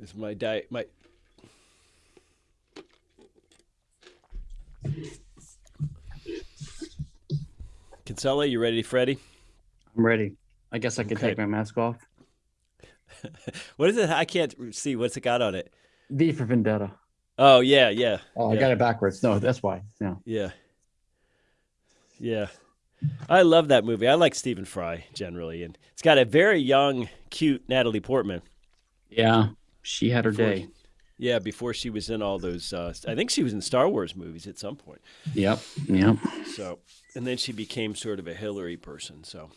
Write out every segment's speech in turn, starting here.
Is my diet my Kinsella, you ready, Freddie? I'm ready. I guess I can Okay. take my mask off. What is it? I can't see. What's it got on it? V for Vendetta. Oh yeah, yeah, Oh, I got it backwards. No, that's why. No. yeah, yeah. I love that movie. I like Stephen Fry generally, and it's got a very young, cute Natalie Portman. Yeah, she had her Before- day. Yeah, before she was in all those. Uh, I think she was in Star Wars movies at some point. Yep. Yep. So, and then she became sort of a Hillary person. So,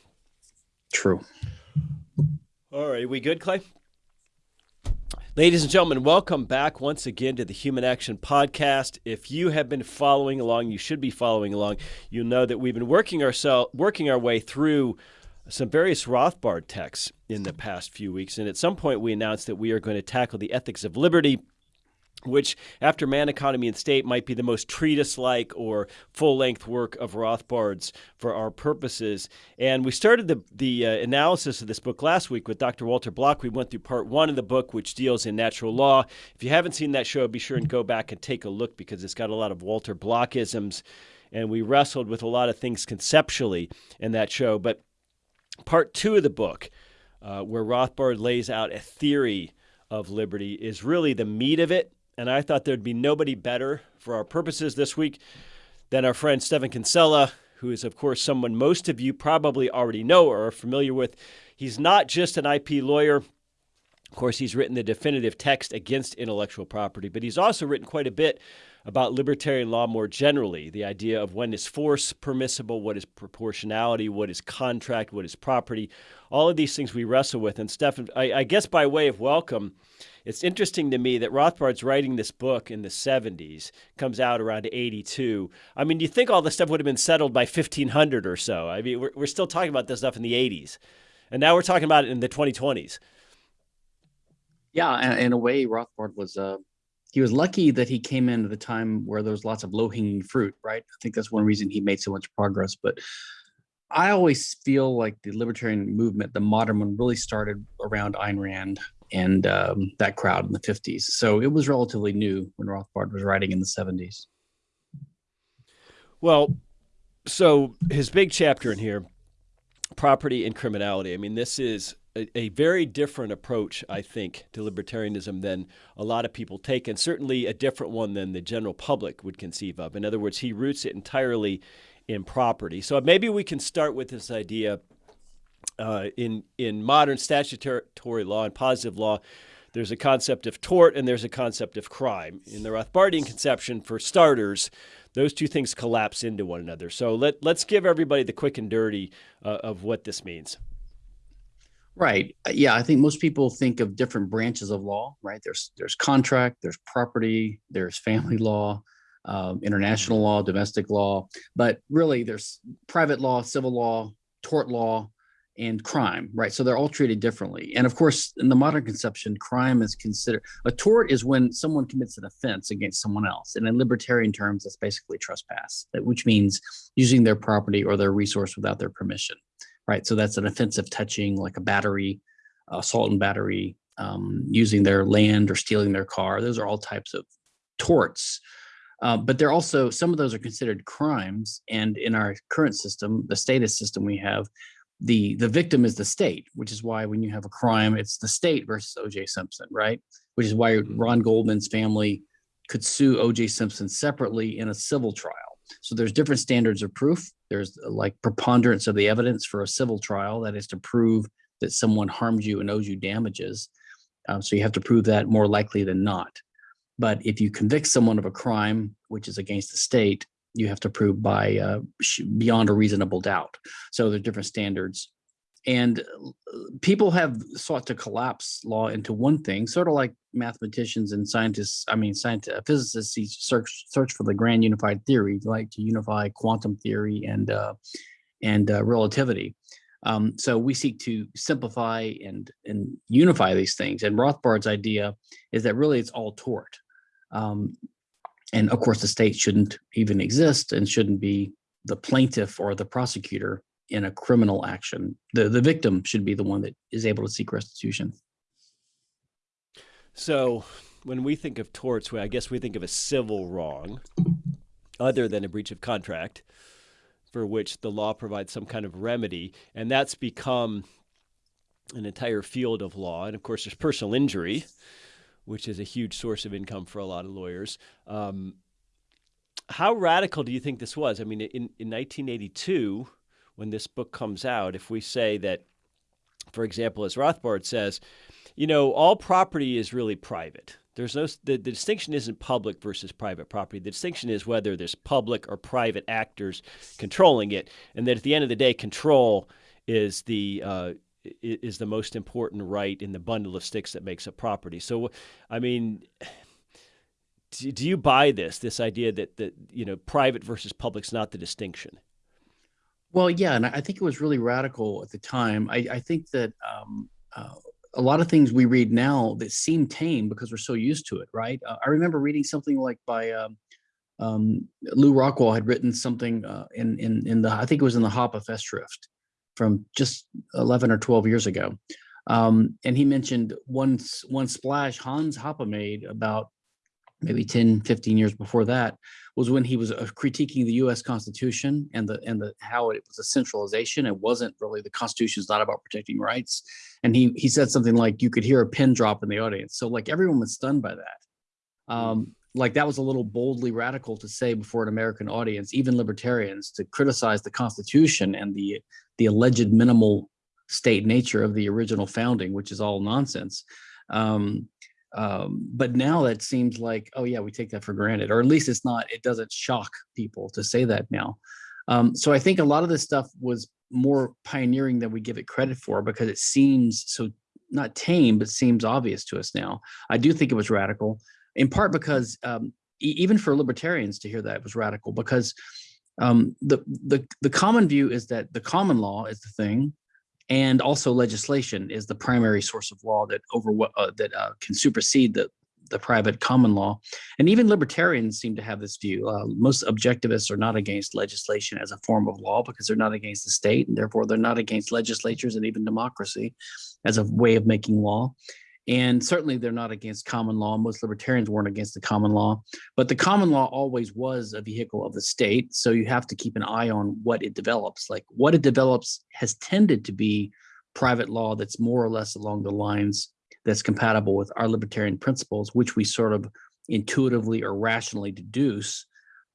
True. all right, we good, Clay? Ladies and gentlemen, welcome back once again to the Human Action Podcast. If you have been following along, you should be following along. You'll know that we've been working ourselves, working our way through some various Rothbard texts in the past few weeks, and at some point we announced that we are going to tackle the ethics of liberty which, after Man, Economy, and State, might be the most treatise like or full length work of Rothbard's for our purposes. And we started the, the uh, analysis of this book last week with Dr. Walter Block. We went through part one of the book, which deals in natural law. If you haven't seen that show, be sure and go back and take a look because it's got a lot of Walter Blockisms. And we wrestled with a lot of things conceptually in that show. But part two of the book, uh, where Rothbard lays out a theory of liberty, is really the meat of it. And I thought there'd be nobody better for our purposes this week than our friend Stephan Kinsella, who is, of course, someone most of you probably already know or are familiar with. He's not just an IP lawyer. Of course, he's written the definitive text against intellectual property, but he's also written quite a bit about libertarian law more generally the idea of when is force permissible, what is proportionality, what is contract, what is property. All of these things we wrestle with. And, Stephan, I, I guess by way of welcome, it's interesting to me that Rothbard's writing this book in the 70s, comes out around 82. I mean, you think all this stuff would have been settled by 1500 or so. I mean, we're, we're still talking about this stuff in the 80s. And now we're talking about it in the 2020s. Yeah, in a way, Rothbard was uh he was lucky that he came in at a time where there was lots of low hanging fruit, right? I think that's one reason he made so much progress. But I always feel like the libertarian movement, the modern one, really started around Ayn Rand and um, that crowd in the 50s. So it was relatively new when Rothbard was writing in the 70s. Well, so his big chapter in here, property and criminality. I mean, this is a, a, very different approach, I think, to libertarianism than a lot of people take, and certainly a different one than the general public would conceive of. In other words, he roots it entirely in property. So maybe we can start with this idea. Uh, in in modern statutory law and positive law, there's a concept of tort and there's a concept of crime. In the Rothbardian conception, for starters, those two things collapse into one another. So let let's give everybody the quick and dirty uh, of what this means. Right. Uh, Yeah, I think most people think of different branches of law. Right. There's there's contract, there's property, there's family law, um, international law, domestic law, but really there's private law, civil law, tort law, and crime. Right. So they're all treated differently. And of course, in the modern conception, crime is considered a tort is when someone commits an offense against someone else. And in libertarian terms, that's basically trespass, which means using their property or their resource without their permission right? So that's an offensive touching, like a battery, assault and battery, um, using their land or stealing their car. Those are all types of torts. Uh, but they're also some of those are considered crimes. And in our current system, the status system we have, the the victim is the state, which is why when you have a crime, it's the state versus O.J. Simpson, right? Which is why Mhm. Ron Goldman's family could sue O.J. Simpson separately in a civil trial. So there's different standards of proof. There's uh, like preponderance of the evidence for a civil trial, that is to prove that someone harmed you and owes you damages. Um, so you have to prove that more likely than not. But if you convict someone of a crime which is against the state, you have to prove by uh, beyond a reasonable doubt. So there's different standards. And uh, people have sought to collapse law into one thing, sort of like mathematicians and scientists. I mean, scientists, physicists see- search search for the grand unified theory, like to unify quantum theory and uh, and uh, relativity. Um, so we seek to simplify and and unify these things. And Rothbard's idea is that really it's all tort. Um, and of course, the state shouldn't even exist and shouldn't be the plaintiff or the prosecutor in a criminal action. The the victim should be the one that is able to seek restitution. So when we think of torts, I guess we think of a civil wrong other than a breach of contract for which the law provides some kind of remedy. And that's become an entire field of law. And of course, there's personal injury, which is a huge source of income for a lot of lawyers. Um, how radical do you think this was? I mean, in, in 1982, when this book comes out, if we say that, for example, as Rothbard says, you know, all property is really private. There's no the, the distinction isn't public versus private property. The distinction is whether there's public or private actors controlling it, and that at the end of the day, control is the uh, is the most important right in the bundle of sticks that makes a property. So, I mean, do, do you buy this this idea that that you know private versus public's not the distinction? Well, yeah, and I think it was really radical at the time. I, I think that um, uh, a lot of things we read now that seem tame because we're so used to it, right? Uh, I remember reading something like by um, um, Lew Rockwell had written something uh, in in in the I think it was in the Hoppe Festschrift from just 11 or 12 years ago. Um, and he mentioned one, one splash Hans Hoppe made about maybe 10, 15 years before that was when he was uh, critiquing the U.S. Constitution and the and the how it was a centralization. It wasn't really the Constitution is not about protecting rights. And he he said something like you could hear a pin drop in the audience. So like everyone was stunned by that. Um, like that was a little boldly radical to say before an American audience, even libertarians, to criticize the Constitution and the the alleged minimal state nature of the original founding, which is all nonsense. Um, um, but now that seems like, oh yeah, we take that for granted, or at least it's not. It doesn't shock people to say that now. Um, so I think a lot of this stuff was more pioneering than we give it credit for because it seems so not tame, but seems obvious to us now. I do think it was radical in part because um, e even for libertarians to hear that it was radical because um, the, the, the common view is that the common law is the thing and also legislation is the primary source of law that over uh, that uh, can supersede the the private common law. And even libertarians seem to have this view. Uh, most objectivists are not against legislation as a form of law because they're not against the state, and therefore they're not against legislatures and even democracy as a way of making law. And certainly they're not against common law. Most libertarians weren't against the common law, but the common law always was a vehicle of the state. So you have to keep an eye on what it develops. Like what it develops has tended to be private law that's more or less along the lines that's compatible with our libertarian principles, which we sort of intuitively or rationally deduce,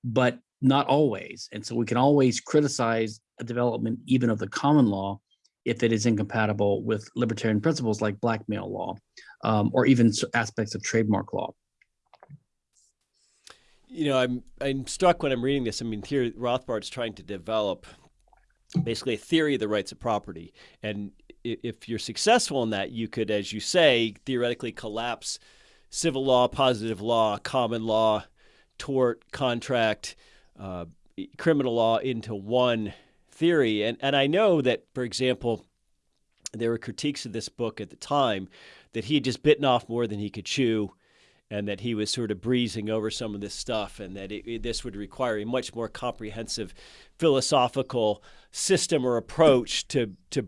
but not always. And so we can always criticize a development even of the common law if it is incompatible with libertarian principles like blackmail law um, or even aspects of trademark law. You know, I'm I'm struck when I'm reading this. I mean, here Rothbard's trying to develop basically a theory of the rights of property, and if you're successful in that, you could, as you say, theoretically collapse civil law, positive law, common law, tort, contract, uh, criminal law into one theory. And, and I know that, for example, there were critiques of this book at the time that he had just bitten off more than he could chew and that he was sort of breezing over some of this stuff and that it, it, this would require a much more comprehensive philosophical system or approach to, to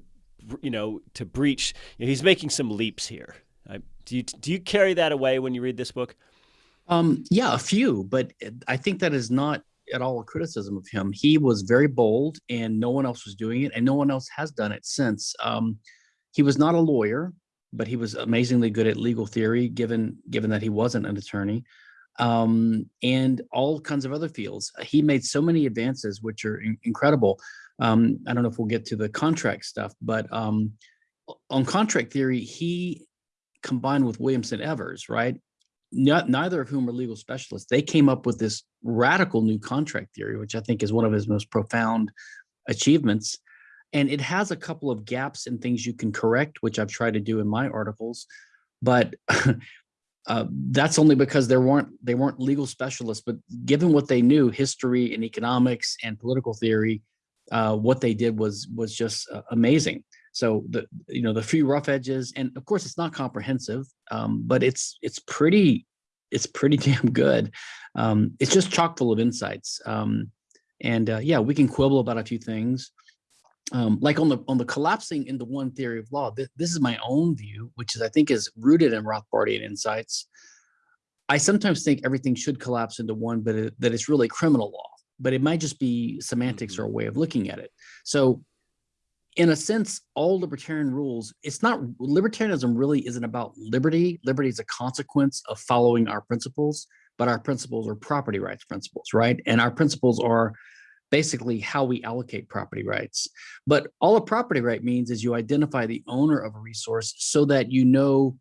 you know, to breach. You know, he's making some leaps here. I, do, you, do you carry that away when you read this book? Um, yeah, a few, but I think that is not at all a criticism of him. He was very bold and no one else was doing it and no one else has done it since. Um, he was not a lawyer, but he was amazingly good at legal theory, given, given that he wasn't an attorney um, and all kinds of other fields. He made so many advances, which are in incredible. Um, I don't know if we'll get to the contract stuff, but um, on contract theory, he combined with Williamson Evers, right? Not, neither of whom are legal specialists, they came up with this radical new contract theory, which I think is one of his most profound achievements. And it has a couple of gaps and things you can correct, which I've tried to do in my articles. But uh, that's only because there weren't they weren't legal specialists. But given what they knew, history and economics and political theory, uh, what they did was was just uh, amazing. So the you know the few rough edges, and of course it's not comprehensive, um, but it's it's pretty it's pretty damn good. Um, it's just chock full of insights. Um, and uh, yeah, we can quibble about a few things, um, like on the on the collapsing into one theory of law, th- this is my own view, which is I think is rooted in Rothbardian insights. I sometimes think everything should collapse into one, but it, that it's really criminal law. But it might just be semantics or a way of looking at it. So, in a sense, all libertarian rules, it's not libertarianism really isn't about liberty. Liberty is a consequence of following our principles, but our principles are property rights principles, right? And our principles are basically how we allocate property rights. But all a property right means is you identify the owner of a resource so that you know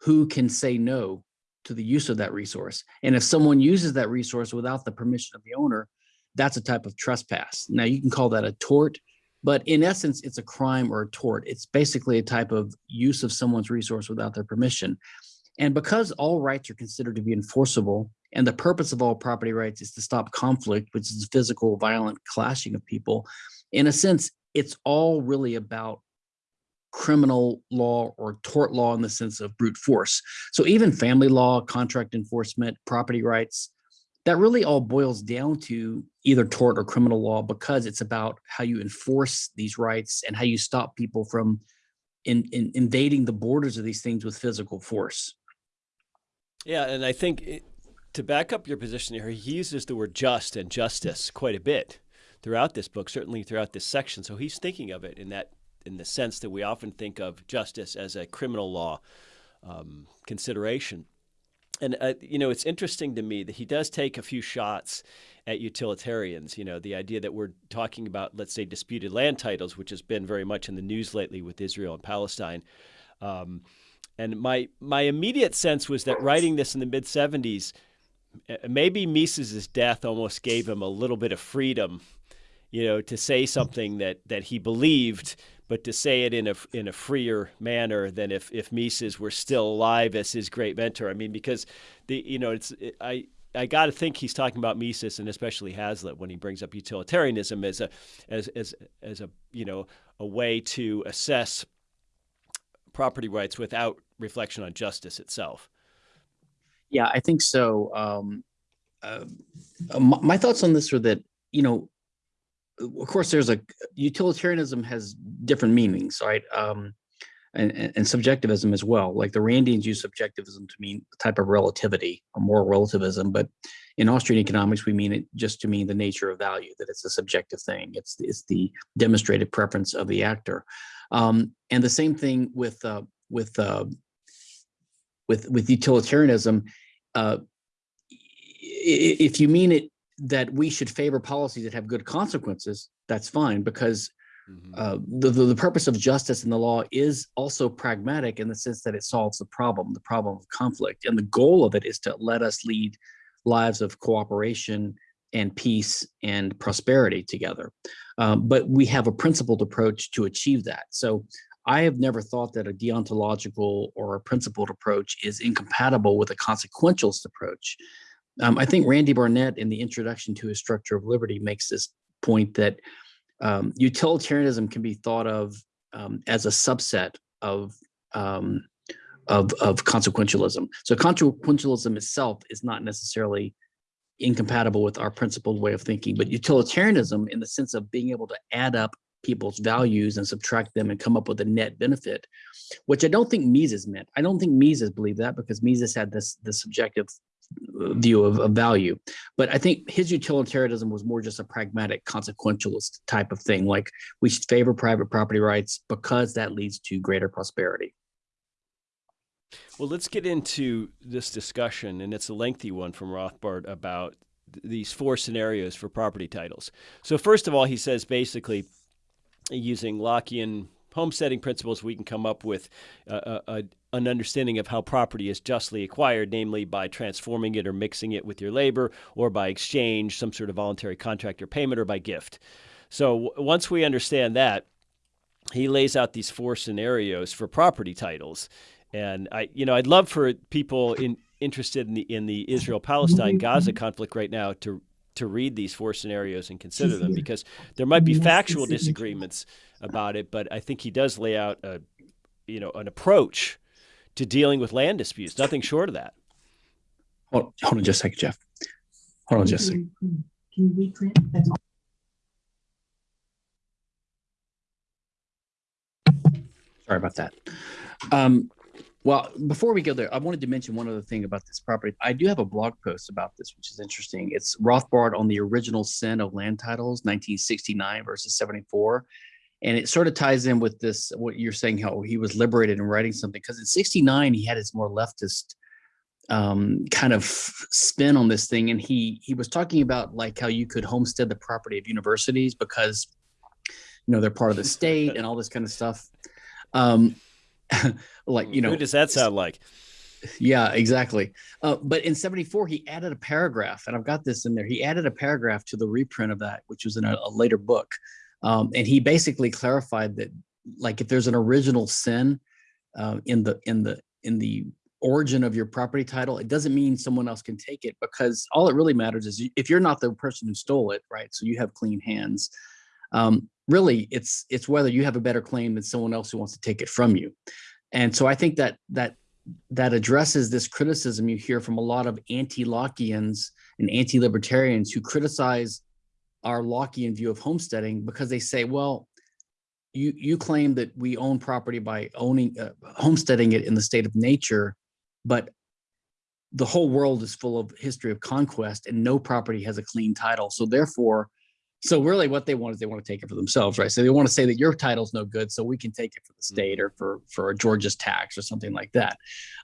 who can say no to the use of that resource. And if someone uses that resource without the permission of the owner, that's a type of trespass. Now you can call that a tort, but in essence, it's a crime or a tort. It's basically a type of use of someone's resource without their permission. And because all rights are considered to be enforceable, and the purpose of all property rights is to stop conflict, which is physical, violent clashing of people, in a sense, it's all really about criminal law or tort law in the sense of brute force. So even family law, contract enforcement, property rights, that really all boils down to either tort or criminal law because it's about how you enforce these rights and how you stop people from in, in invading the borders of these things with physical force. Yeah, and I think it, to back up your position here, he uses the word just and justice quite a bit throughout this book, certainly throughout this section. So he's thinking of it in that in the sense that we often think of justice as a criminal law um, consideration. And uh, you know, it's interesting to me that he does take a few shots at utilitarians. You know, the idea that we're talking about, let's say, disputed land titles, which has been very much in the news lately with Israel and Palestine. Um, and my my immediate sense was that writing this in the mid 70s, maybe Mises's death almost gave him a little bit of freedom, you know, to say something that that he believed, but to say it in a in a freer manner than if if Mises were still alive as his great mentor. I mean, because the you know it's it, I. I got to think he's talking about Mises and especially Hazlitt when he brings up utilitarianism as a as as as a you know a way to assess property rights without reflection on justice itself. Yeah, I think so. Um, uh, my, my thoughts on this are that you know, of course, there's a utilitarianism has different meanings, right? Um, and, and, subjectivism as well. Like the Randians use subjectivism to mean a type of relativity or moral relativism, but in Austrian economics, we mean it just to mean the nature of value, that it's a subjective thing. It's it's the demonstrated preference of the actor. Um, and the same thing with uh, with uh, with with utilitarianism. Uh, if you mean it that we should favor policies that have good consequences, that's fine because mm-hmm. uh, the, the, the purpose of justice in the law is also pragmatic in the sense that it solves the problem, the problem of conflict, and the goal of it is to let us lead lives of cooperation and peace and prosperity together. Um, but we have a principled approach to achieve that. So I have never thought that a deontological or a principled approach is incompatible with a consequentialist approach. Um, I think Randy Barnett in the introduction to his structure of liberty makes this point that um, utilitarianism can be thought of um, as a subset of, um, of, of consequentialism. So consequentialism itself is not necessarily incompatible with our principled way of thinking, but utilitarianism in the sense of being able to add up people's values and subtract them and come up with a net benefit, which I don't think Mises meant. I don't think Mises believed that because Mises had this, this subjective view of, of value. But I think his utilitarianism was more just a pragmatic consequentialist type of thing. Like we should favor private property rights because that leads to greater prosperity. Well, let's get into this discussion, and it's a lengthy one from Rothbard about th these four scenarios for property titles. So, first of all, he says basically using Lockean homesteading principles, we can come up with a, a, an understanding of how property is justly acquired, namely by transforming it or mixing it with your labor, or by exchange, some sort of voluntary contract or payment, or by gift. So once we understand that, he lays out these four scenarios for property titles. And I, you know, I'd love for people in, interested in the in the Israel Palestine Gaza conflict right now to to read these four scenarios and consider them because there might be factual disagreements about it, but I think he does lay out a, you know, an approach to dealing with land disputes. Nothing short of that. Hold, hold on just a second, Jeff. Hold on just a second. Can you reprint? Sorry about that. Um, well, before we go there, I wanted to mention one other thing about this property. I do have a blog post about this, which is interesting. It's Rothbard on the original sin of land titles, 1969 versus 74. And it sort of ties in with this, what you're saying, how he was liberated in writing something. Because in 69, he had his more leftist um, kind of spin on this thing. And he he was talking about like how you could homestead the property of universities because, you know, they're part of the state and all this kind of stuff. Um, like you know who does that sound like yeah exactly uh, but in 74 he added a paragraph and i've got this in there he added a paragraph to the reprint of that which was in a, a later book um, and he basically clarified that like if there's an original sin uh, in the in the in the origin of your property title it doesn't mean someone else can take it because all it really matters is if you're not the person who stole it right so you have clean hands um, really it's it's whether you have a better claim than someone else who wants to take it from you. And so i think that that that addresses this criticism you hear from a lot of anti-lockeans and anti-libertarians who criticize our lockean view of homesteading because they say well you you claim that we own property by owning uh, homesteading it in the state of nature but the whole world is full of history of conquest and no property has a clean title so therefore so really what they want is they want to take it for themselves, right? So they want to say that your title's no good, so we can take it for the state or for, for a Georgist tax or something like that.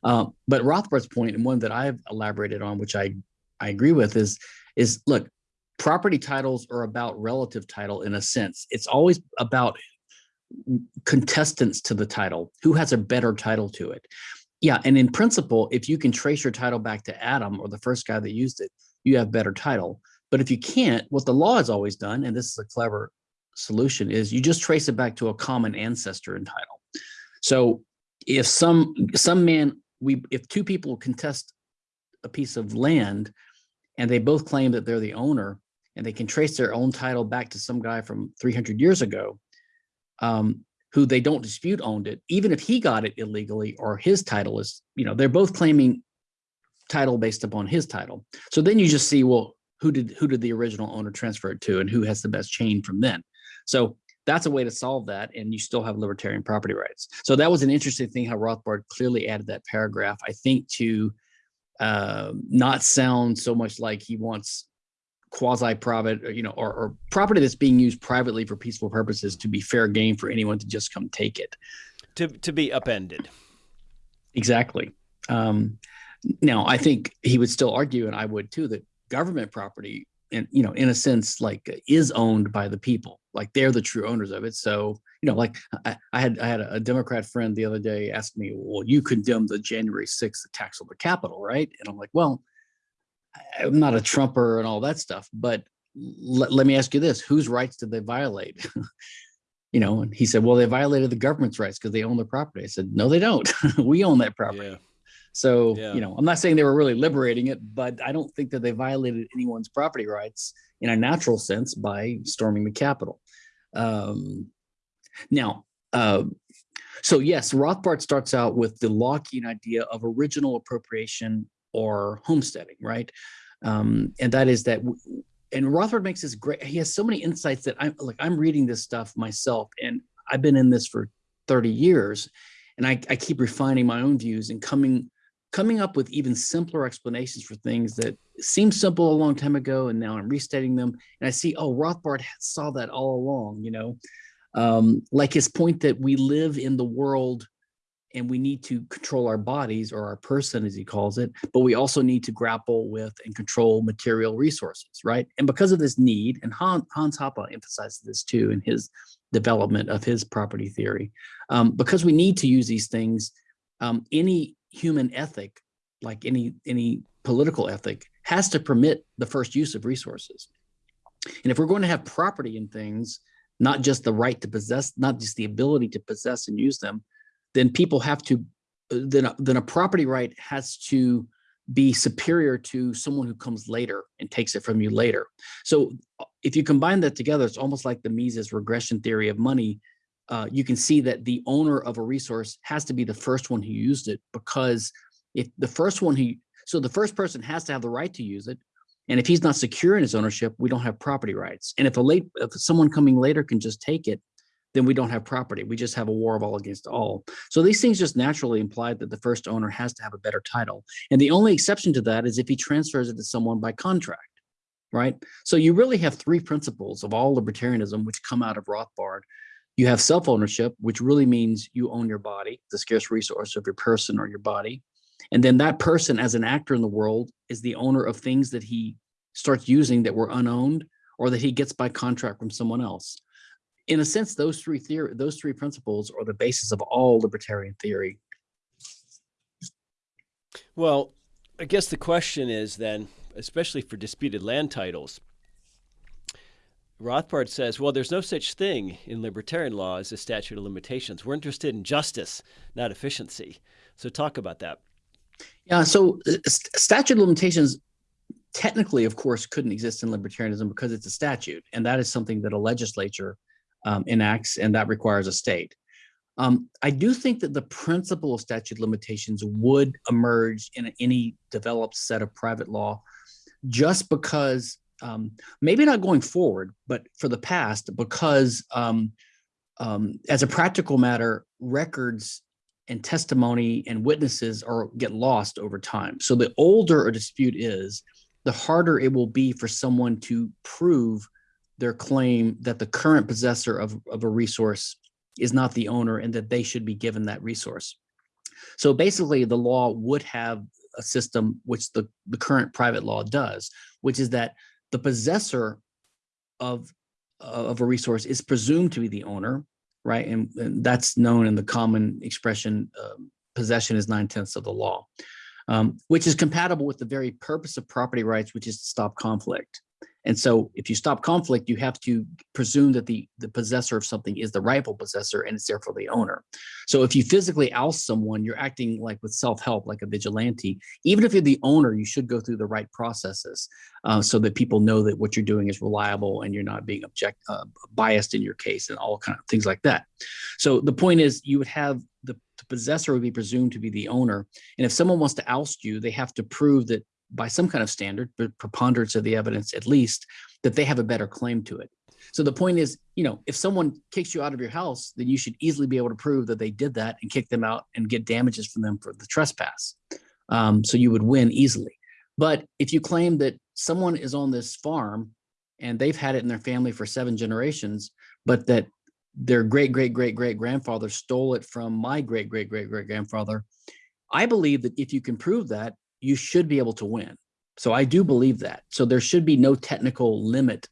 Um, but Rothbard's point, and one that I've elaborated on, which I, I agree with, is, is look, property titles are about relative title in a sense. It's always about contestants to the title, who has a better title to it. Yeah, and in principle, if you can trace your title back to Adam or the first guy that used it, you have better title. But if you can't, what the law has always done, and this is a clever solution, is you just trace it back to a common ancestor and title. So if some some man we if two people contest a piece of land and they both claim that they're the owner and they can trace their own title back to some guy from 300 years ago um, who they don't dispute owned it even if he got it illegally or his title is you know they're both claiming title based upon his title so then you just see well who did who did the original owner transfer it to and who has the best chain from then. So that's a way to solve that and you still have libertarian property rights. So that was an interesting thing how Rothbard clearly added that paragraph, I think to uh, not sound so much like he wants quasi-private, you know, or, or, property that's being used privately for peaceful purposes to be fair game for anyone to just come take it. To, to be upended. Exactly. Um, now, I think he would still argue, and I would too, that government property and you know in a sense like is owned by the people like they're the true owners of it so you know like i, I had i had a, democrat friend the other day ask me well you condemn the january 6th attacks on the capitol right and i'm like well i'm not a trumper and all that stuff but let, let me ask you this whose rights did they violate you know and he said well they violated the government's rights because they own the property i said no they don't we own that property yeah. So, yeah. you know, I'm not saying they were really liberating it, but I don't think that they violated anyone's property rights in a natural sense by storming the Capitol. Um, now, uh, so yes, Rothbard starts out with the Lockean idea of original appropriation or homesteading, right? Um, and that is that, and Rothbard makes this great, he has so many insights that I'm like, I'm reading this stuff myself and I've been in this for 30 years and I, I keep refining my own views and coming coming up with even simpler explanations for things that seemed simple a long time ago and now I'm restating them and I see oh Rothbard saw that all along you know um, like his point that we live in the world and we need to control our bodies or our person as he calls it but we also need to grapple with and control material resources right and because of this need and Hans, Hoppe emphasizes this too in his development of his property theory um, because we need to use these things um, any human ethic, like any any political ethic, has to permit the first use of resources. And if we're going to have property in things, not just the right to possess, not just the ability to possess and use them, then people have to, then a, then a property right has to be superior to someone who comes later and takes it from you later. So if you combine that together, it's almost like the Mises regression theory of money uh, you can see that the owner of a resource has to be the first one who used it because if the first one who, so the first person has to have the right to use it. And if he's not secure in his ownership, we don't have property rights. And if a late, if someone coming later can just take it, then we don't have property. We just have a war of all against all. So these things just naturally imply that the first owner has to have a better title. And the only exception to that is if he transfers it to someone by contract, right? So you really have three principles of all libertarianism which come out of Rothbard. You have self-ownership, which really means you own your body, the scarce resource of your person or your body. And then that person as an actor in the world is the owner of things that he starts using that were unowned or that he gets by contract from someone else in a sense, those three theory, those three principles are the basis of all libertarian theory. Well, I guess the question is then, especially for disputed land titles, Rothbard says, well, there's no such thing in libertarian law as a statute of limitations. We're interested in justice, not efficiency. So talk about that. Yeah, so uh, statute of limitations technically, of course, couldn't exist in libertarianism because it's a statute. And that is something that a legislature um, enacts, and that requires a state. Um, I do think that the principle of statute limitations would emerge in any developed set of private law just because, um, maybe not going forward, but for the past, because um, um, as a practical matter, records and testimony and witnesses are get lost over time. So the older a dispute is, the harder it will be for someone to prove their claim that the current possessor of, of a resource is not the owner and that they should be given that resource. So basically the law would have a system which the, the current private law does, which is that the possessor of, of a resource is presumed to be the owner, right? And, and that's known in the common expression, um, possession is nine tenths of the law, um, which is compatible with the very purpose of property rights, which is to stop conflict. And so if you stop conflict, you have to presume that the, the possessor of something is the rightful possessor and it's therefore the owner. So if you physically oust someone, you're acting like with self-help, like a vigilante. Even if you're the owner, you should go through the right processes uh, so that people know that what you're doing is reliable and you're not being object uh, biased in your case and all kind of things like that. So the point is you would have the, the possessor would be presumed to be the owner. And if someone wants to oust you, they have to prove that by some kind of standard, but preponderance of the evidence at least, that they have a better claim to it. So the point is, you know, if someone kicks you out of your house, then you should easily be able to prove that they did that and kick them out and get damages from them for the trespass. Um, so you would win easily. But if you claim that someone is on this farm and they've had it in their family for seven generations, but that their great, great, great, great grandfather stole it from my great, great, great, great grandfather, I believe that if you can prove that, you should be able to win. So I do believe that. So there should be no technical limit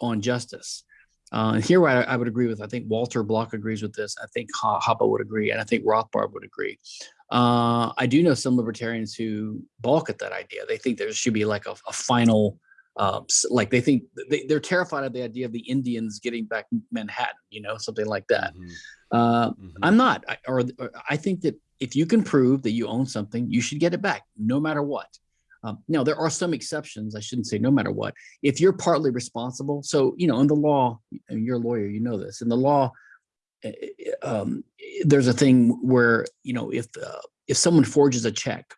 on justice. Uh, and here I, I, would agree with, I think Walter Block agrees with this. I think Hoppe would agree, and I think Rothbard would agree. Uh, I do know some libertarians who balk at that idea. They think there should be like a, a final, uh, like they think they, are terrified of the idea of the Indians getting back Manhattan, you know, something like that. Mm -hmm. Mm -hmm. I'm not, I, or, or I think that if you can prove that you own something, you should get it back no matter what. Um, now, there are some exceptions. I shouldn't say no matter what. If you're partly responsible, so, you know, in the law, you're a lawyer, you know this, in the law, eh, eh, um, there's a thing where, you know, if, uh, if someone forges a check,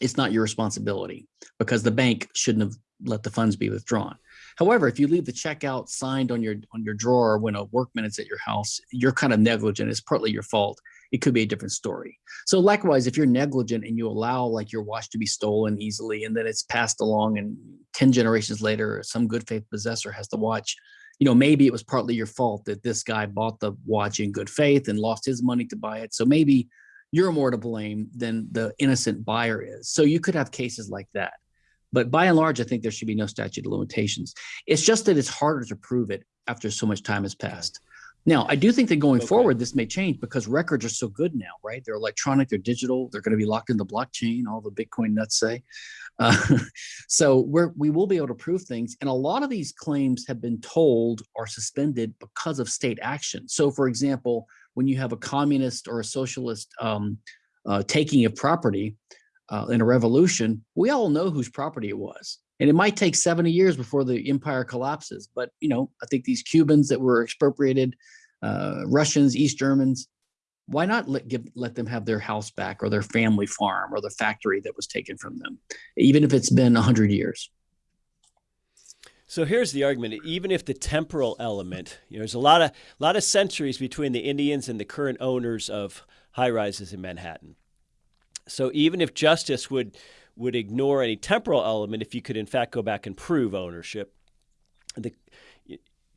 it's not your responsibility because the bank shouldn't have let the funds be withdrawn. However, if you leave the check out signed on your on your drawer when a workman is at your house, you're kind of negligent. It's partly your fault it could be a different story. So likewise, if you're negligent and you allow like your watch to be stolen easily and then it's passed along and 10 generations later, some good faith possessor has the watch, you know, maybe it was partly your fault that this guy bought the watch in good faith and lost his money to buy it. So maybe you're more to blame than the innocent buyer is. So you could have cases like that. But by and large, I think there should be no statute of limitations. It's just that it's harder to prove it after so much time has passed. Now, I do think that going okay. forward, this may change because records are so good now, right? They're electronic, they're digital, they're going to be locked in the blockchain, all the Bitcoin nuts say. Uh, so we're, we will be able to prove things. And a lot of these claims have been tolled or suspended because of state action. So for example, when you have a communist or a socialist um, uh, taking of property uh, in a revolution, we all know whose property it was and it might take 70 years before the empire collapses. But, you know, I think these Cubans that were expropriated, uh, Russians, East Germans, why not let, give, let them have their house back or their family farm or the factory that was taken from them, even if it's been 100 years? So here's the argument: even if the temporal element, you know, there's a lot of lot of centuries between the Indians and the current owners of high rises in Manhattan. So even if justice would would ignore any temporal element, if you could in fact go back and prove ownership, the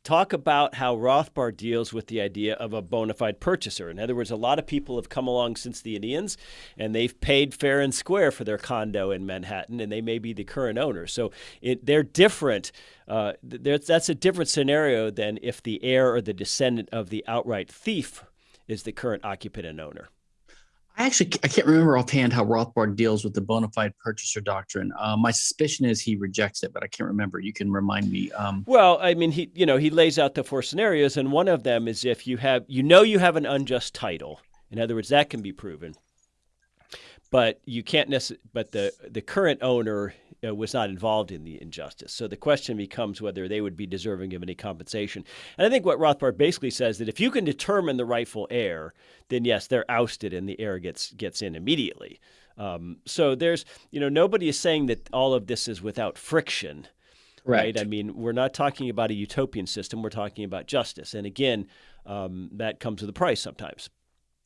talk about how Rothbard deals with the idea of a bona fide purchaser. In other words, a lot of people have come along since the Indians and they've paid fair and square for their condo in Manhattan and they may be the current owner. So it, they're different. Uh, that's a different scenario than if the heir or the descendant of the outright thief is the current occupant and owner. I actually I can't remember offhand how Rothbard deals with the bona fide purchaser doctrine. Uh, my suspicion is he rejects it, but I can't remember. You can remind me. Um, well, I mean, he you know he lays out the four scenarios, and one of them is if you have you know you have an unjust title. In other words, that can be proven, but you can't necessarily. But the the current owner uh, was not involved in the injustice. So the question becomes whether they would be deserving of any compensation. And I think what Rothbard basically says that if you can determine the rightful heir, then yes, they're ousted and the heir gets gets in immediately. Um, so there's, you know, nobody is saying that all of this is without friction. Right. right. I mean, we're not talking about a utopian system. We're talking about justice. And again, um, that comes with a price sometimes.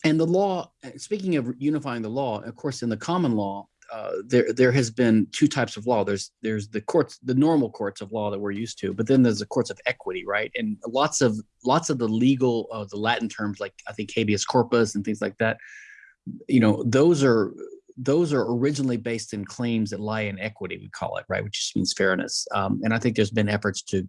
And the law, speaking of unifying the law, of course, in the common law, uh, there there has been two types of law. There's there's the courts, the normal courts of law that we're used to, but then there's the courts of equity, right? And lots of lots of the legal, uh, the Latin terms like I think habeas corpus and things like that. You know, those are those are originally based in claims that lie in equity, we call it, right? Which just means fairness. Um, and I think there's been efforts to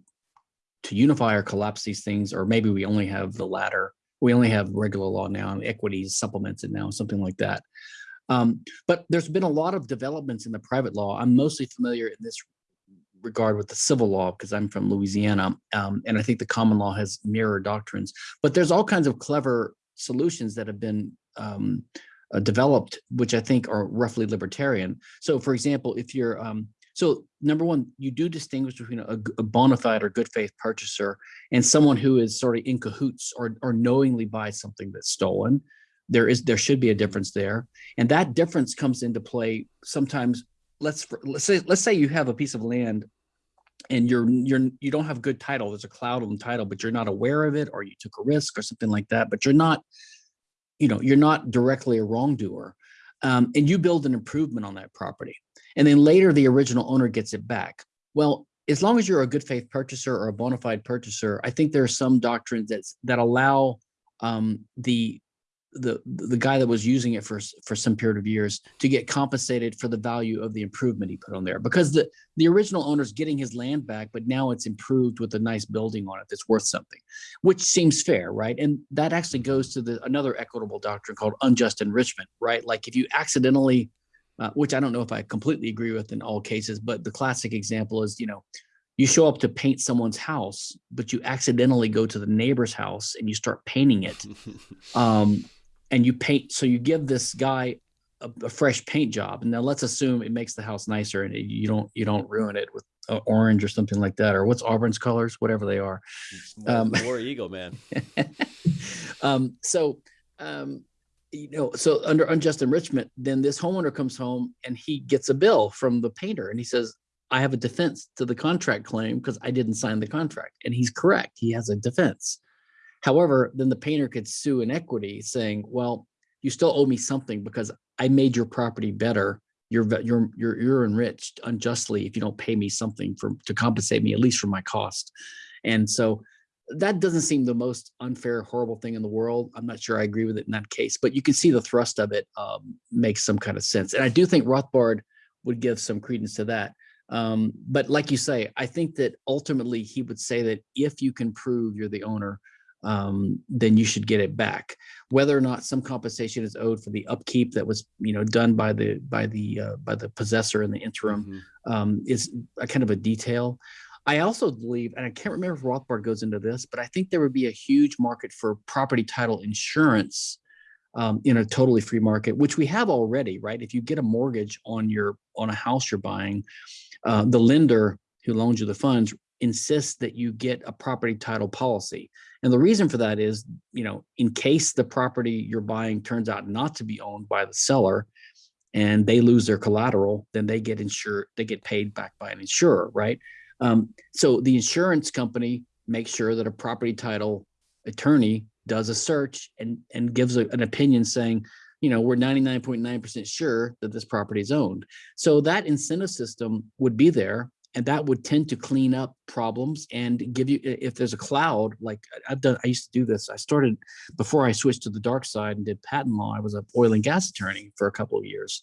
to unify or collapse these things, or maybe we only have the latter. We only have regular law now, and equity supplements it now, something like that. Um, but there's been a lot of developments in the private law. I'm mostly familiar in this regard with the civil law because I'm from Louisiana, um, and I think the common law has mirror doctrines. But there's all kinds of clever solutions that have been um, uh, developed, which I think are roughly libertarian. So, for example, if you're um, so number one, you do distinguish between a, a bona fide or good faith purchaser and someone who is sort of in cahoots or or knowingly buys something that's stolen there is there should be a difference there. And that difference comes into play sometimes let's let's say let's say you have a piece of land and you're you're you don't have good title. There's a cloud on the title but you're not aware of it or you took a risk or something like that but you're not you know you're not directly a wrongdoer. Um, and you build an improvement on that property. And then later the original owner gets it back. Well as long as you're a good faith purchaser or a bona fide purchaser i think there are some doctrines that that allow um, the the the guy that was using it for for some period of years to get compensated for the value of the improvement he put on there. Because the the original owner's getting his land back but now it's improved with a nice building on it that's worth something which seems fair right? And that actually goes to the another equitable doctrine called unjust enrichment right? Like if you accidentally uh, which i don't know if i completely agree with in all cases but the classic example is you know you show up to paint someone's house but you accidentally go to the neighbor's house and you start painting it um, and you paint so you give this guy a, a, fresh paint job. And now let's assume it makes the house nicer and you don't you don't ruin it with uh, orange or something like that or what's auburn's colors whatever they are. More, um, war eagle man. Um, so um, you know so under unjust enrichment then this homeowner comes home and he gets a bill from the painter and he says i have a defense to the contract claim because i didn't sign the contract. And he's correct. He has a defense However, then the painter could sue in equity saying, well, you still owe me something because I made your property better. You're, you're, you're, you're enriched unjustly if you don't pay me something for to compensate me at least for my cost. And so that doesn't seem the most unfair, horrible thing in the world. I'm not sure I agree with it in that case, but you can see the thrust of it um, makes some kind of sense. And I do think Rothbard would give some credence to that. Um, but like you say, I think that ultimately he would say that if you can prove you're the owner, um, then you should get it back. Whether or not some compensation is owed for the upkeep that was, you know, done by the by the uh, by the possessor in the interim mm-hmm. um, is a kind of a detail. I also believe, and I can't remember if Rothbard goes into this, but I think there would be a huge market for property title insurance um, in a totally free market, which we have already, right? If you get a mortgage on your on a house you're buying, uh, the lender who loans you the funds insists that you get a property title policy. And the reason for that is, you know, in case the property you're buying turns out not to be owned by the seller and they lose their collateral, then they get insured, they get paid back by an insurer, right? Um, so the insurance company makes sure that a property title attorney does a search and, and gives a- an opinion saying, you know, we're 99.9% sure that this property is owned. So that incentive system would be there and that would tend to clean up problems and give you, if there's a cloud, like I've done, I used to do this. I started before I switched to the dark side and did patent law. I was an oil and gas attorney for a couple of years.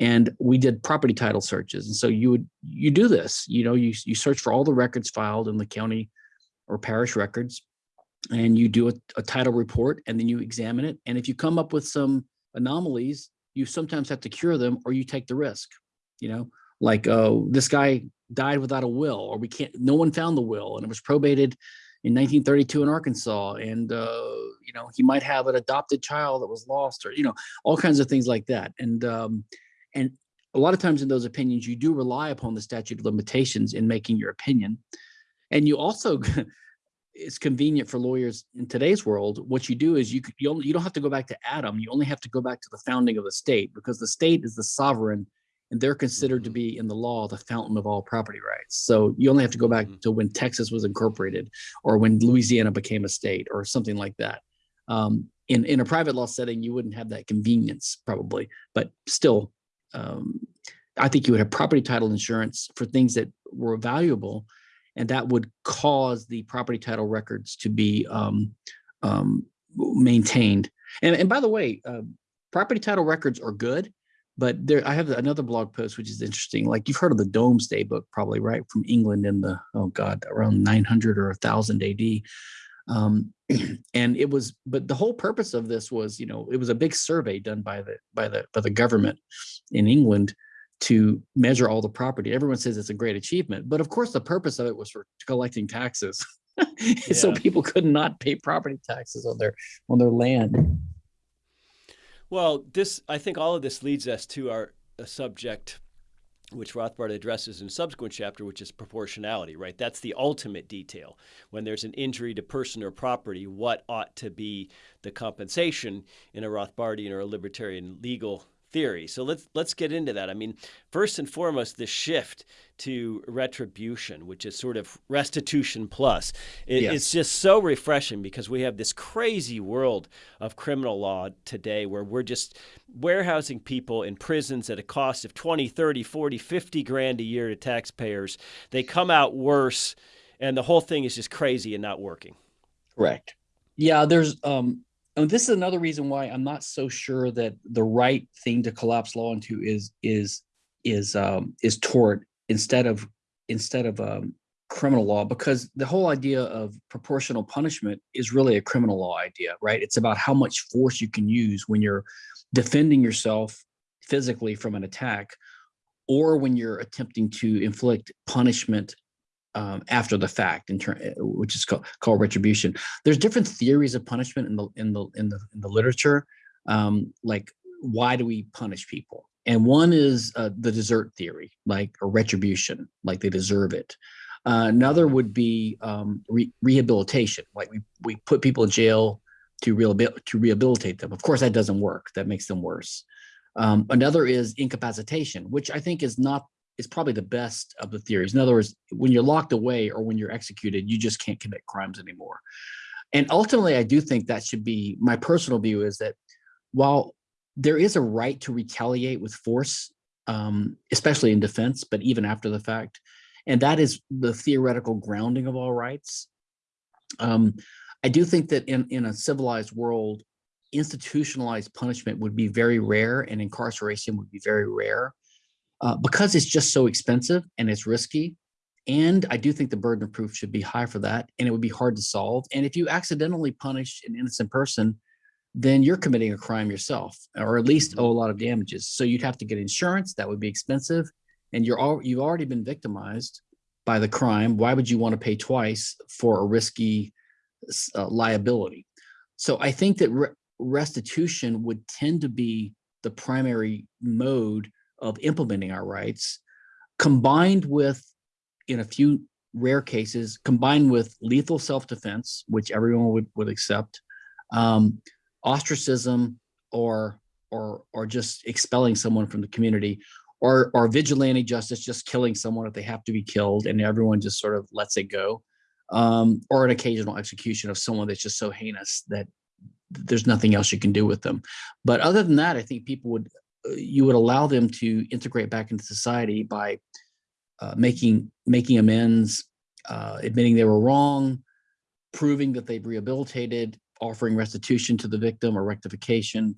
And we did property title searches. And so you would, you do this, you know, you, you search for all the records filed in the county or parish records and you do a, a title report and then you examine it. And if you come up with some anomalies, you sometimes have to cure them or you take the risk, you know, like, uh, this guy died without a will, or we can't, no one found the will and it was probated in 1932 in Arkansas. And, uh, you know, he might have an adopted child that was lost or, you know, all kinds of things like that. And, um, and a lot of times in those opinions, you do rely upon the statute of limitations in making your opinion. And you also, it's convenient for lawyers in today's world. What you do is you, you, only, you don't have to go back to Adam. You only have to go back to the founding of the state because the state is the sovereign and they're considered to Mhm. be in the law the fountain of all property rights. So you only have to go back Mhm. to when Texas was incorporated or when Louisiana became a state or something like that. Um, in, in a private law setting, you wouldn't have that convenience probably, but still, um, I think you would have property title insurance for things that were valuable and that would cause the property title records to be um, um, maintained. And, and by the way, uh, property title records are good, but there I have another blog post which is interesting. Like you've heard of the Domesday book, probably right from England in the oh god around 900 or 1000 AD. Um, and it was, but the whole purpose of this was, you know, it was a big survey done by the by the by the government in England to measure all the property. Everyone says it's a great achievement, but of course the purpose of it was for collecting taxes. so people could not pay property taxes on their on their land. Well, this I think all of this leads us to our a subject which Rothbard addresses in a subsequent chapter, which is proportionality, right? That's the ultimate detail. When there's an injury to person or property, what ought to be the compensation in a Rothbardian or a libertarian legal theory. So let's let's get into that. I mean, first and foremost, the shift to retribution, which is sort of restitution plus. It, Yes. It's just so refreshing because we have this crazy world of criminal law today where we're just warehousing people in prisons at a cost of 20, 30, 40, 50 grand a year to taxpayers. They come out worse and the whole thing is just crazy and not working. Correct. Yeah, there's um and this is another reason why I'm not so sure that the right thing to collapse law into is is is um is tort instead of instead of um criminal law because the whole idea of proportional punishment is really a criminal law idea, right? It's about how much force you can use when you're defending yourself physically from an attack or when you're attempting to inflict punishment um, after the fact, in turn, which is called, called retribution. There's different theories of punishment in the in the in the in the literature. Um, like, why do we punish people? And one is uh, the desert theory, like a retribution, like they deserve it. Uh, another would be um, re- rehabilitation, like we we put people in jail to rehabil- to rehabilitate them. Of course, that doesn't work. That makes them worse. Um, another is incapacitation, which I think is not is probably the best of the theories. In other words, when you're locked away or when you're executed, you just can't commit crimes anymore. And ultimately, I do think that should be my personal view is that while there is a right to retaliate with force, um, especially in defense, but even after the fact, and that is the theoretical grounding of all rights. Um, I do think that in, in a civilized world, institutionalized punishment would be very rare and incarceration would be very rare uh, because it's just so expensive and it's risky. And I do think the burden of proof should be high for that, and it would be hard to solve. And if you accidentally punish an innocent person, then you're committing a crime yourself, or at least owe a lot of damages. So you'd have to get insurance. That would be expensive, and you're all you've already been victimized by the crime. Why would you want to pay twice for a risky uh, liability? So I think that re restitution would tend to be the primary mode of implementing our rights, combined with, in a few rare cases, combined with lethal self-defense, which everyone would, would accept, um, ostracism, or or or just expelling someone from the community, or or vigilante justice, just killing someone if they have to be killed, and everyone just sort of lets it go, um, or an occasional execution of someone that's just so heinous that there's nothing else you can do with them. But other than that, I think people would you would allow them to integrate back into society by uh, making making amends, uh, admitting they were wrong, proving that they've rehabilitated, offering restitution to the victim or rectification.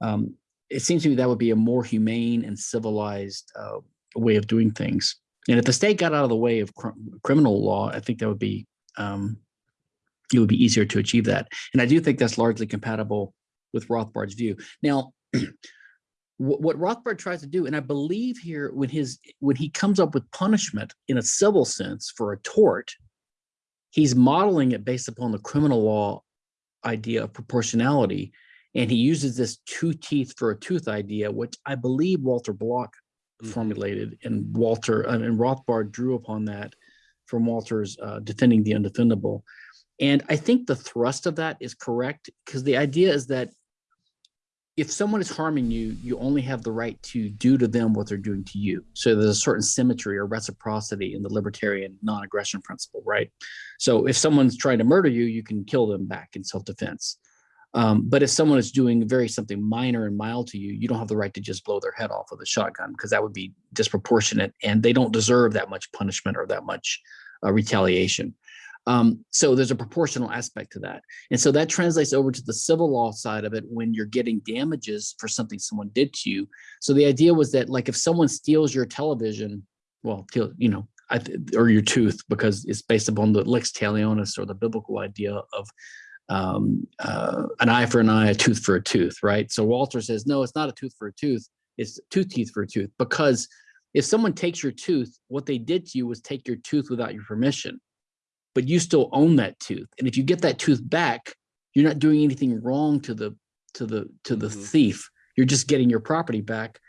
Um, it seems to me that would be a more humane and civilized uh, way of doing things. And if the state got out of the way of cr criminal law, I think that would be um, it would be easier to achieve that. And I do think that's largely compatible with Rothbard's view. Now, what Rothbard tries to do, and I believe here when his when he comes up with punishment in a civil sense for a tort, he's modeling it based upon the criminal law idea of proportionality. And he uses this two teeth for a tooth idea, which I believe Walter Block mm -hmm. formulated and Walter uh, and Rothbard drew upon that from Walter's uh, defending the undefendable. And I think the thrust of that is correct because the idea is that if someone is harming you, you only have the right to do to them what they're doing to you. So there's a certain symmetry or reciprocity in the libertarian non-aggression principle, right? So if someone's trying to murder you, you can kill them back in self-defense. Um, but if someone is doing very something minor and mild to you, you don't have the right to just blow their head off with a shotgun because that would be disproportionate and they don't deserve that much punishment or that much uh, retaliation. Um, so there's a proportional aspect to that. And so that translates over to the civil law side of it when you're getting damages for something someone did to you. So the idea was that like if someone steals your television, well, you know, or your tooth, because it's based upon the lex talionis or the biblical idea of um, uh, an eye for an eye, a tooth for a tooth, right? So Walter says, no, it's not a tooth for a tooth. It's two teeth for a tooth because if someone takes your tooth, what they did to you was take your tooth without your permission but you still own that tooth. And if you get that tooth back, you're not doing anything wrong to the to the to the mm -hmm. thief. You're just getting your property back.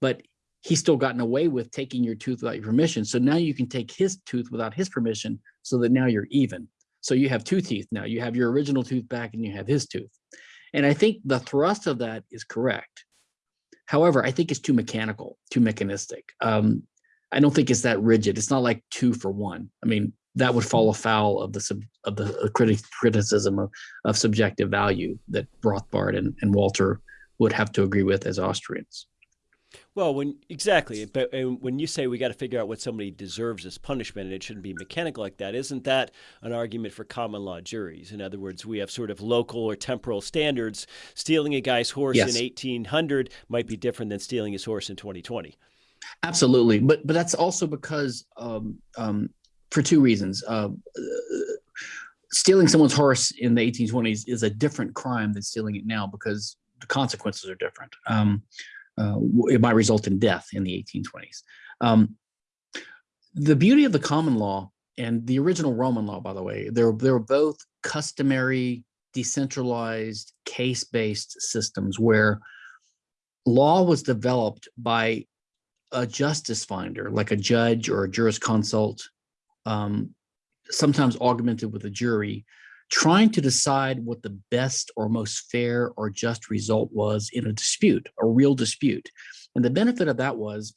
But he's still gotten away with taking your tooth without your permission. So now you can take his tooth without his permission so that now you're even. So you have two teeth now. You have your original tooth back and you have his tooth. And I think the thrust of that is correct. However, I think it's too mechanical, too mechanistic. Um, I don't think it's that rigid. It's not like two for one. I mean, that would fall afoul of the sub, of the uh, criti criticism of, of subjective value that Rothbard and, and Walter would have to agree with as Austrians. Well, when exactly, but when you say we got to figure out what somebody deserves as punishment and it shouldn't be mechanical like that, isn't that an argument for common law juries? In other words, we have sort of local or temporal standards. Stealing a guy's horse yes. in 1800 might be different than stealing his horse in 2020. Absolutely, but but that's also because um, um, for two reasons. Uh, stealing someone's horse in the 1820s is a different crime than stealing it now because the consequences are different. Um, uh, it might result in death in the 1820s. Um, the beauty of the common law and the original Roman law, by the way, they're, they're both customary, decentralized, case-based systems where law was developed by a justice finder, like a judge or a jurisconsult um, sometimes augmented with a jury, trying to decide what the best or most fair or just result was in a dispute, a real dispute. And the benefit of that was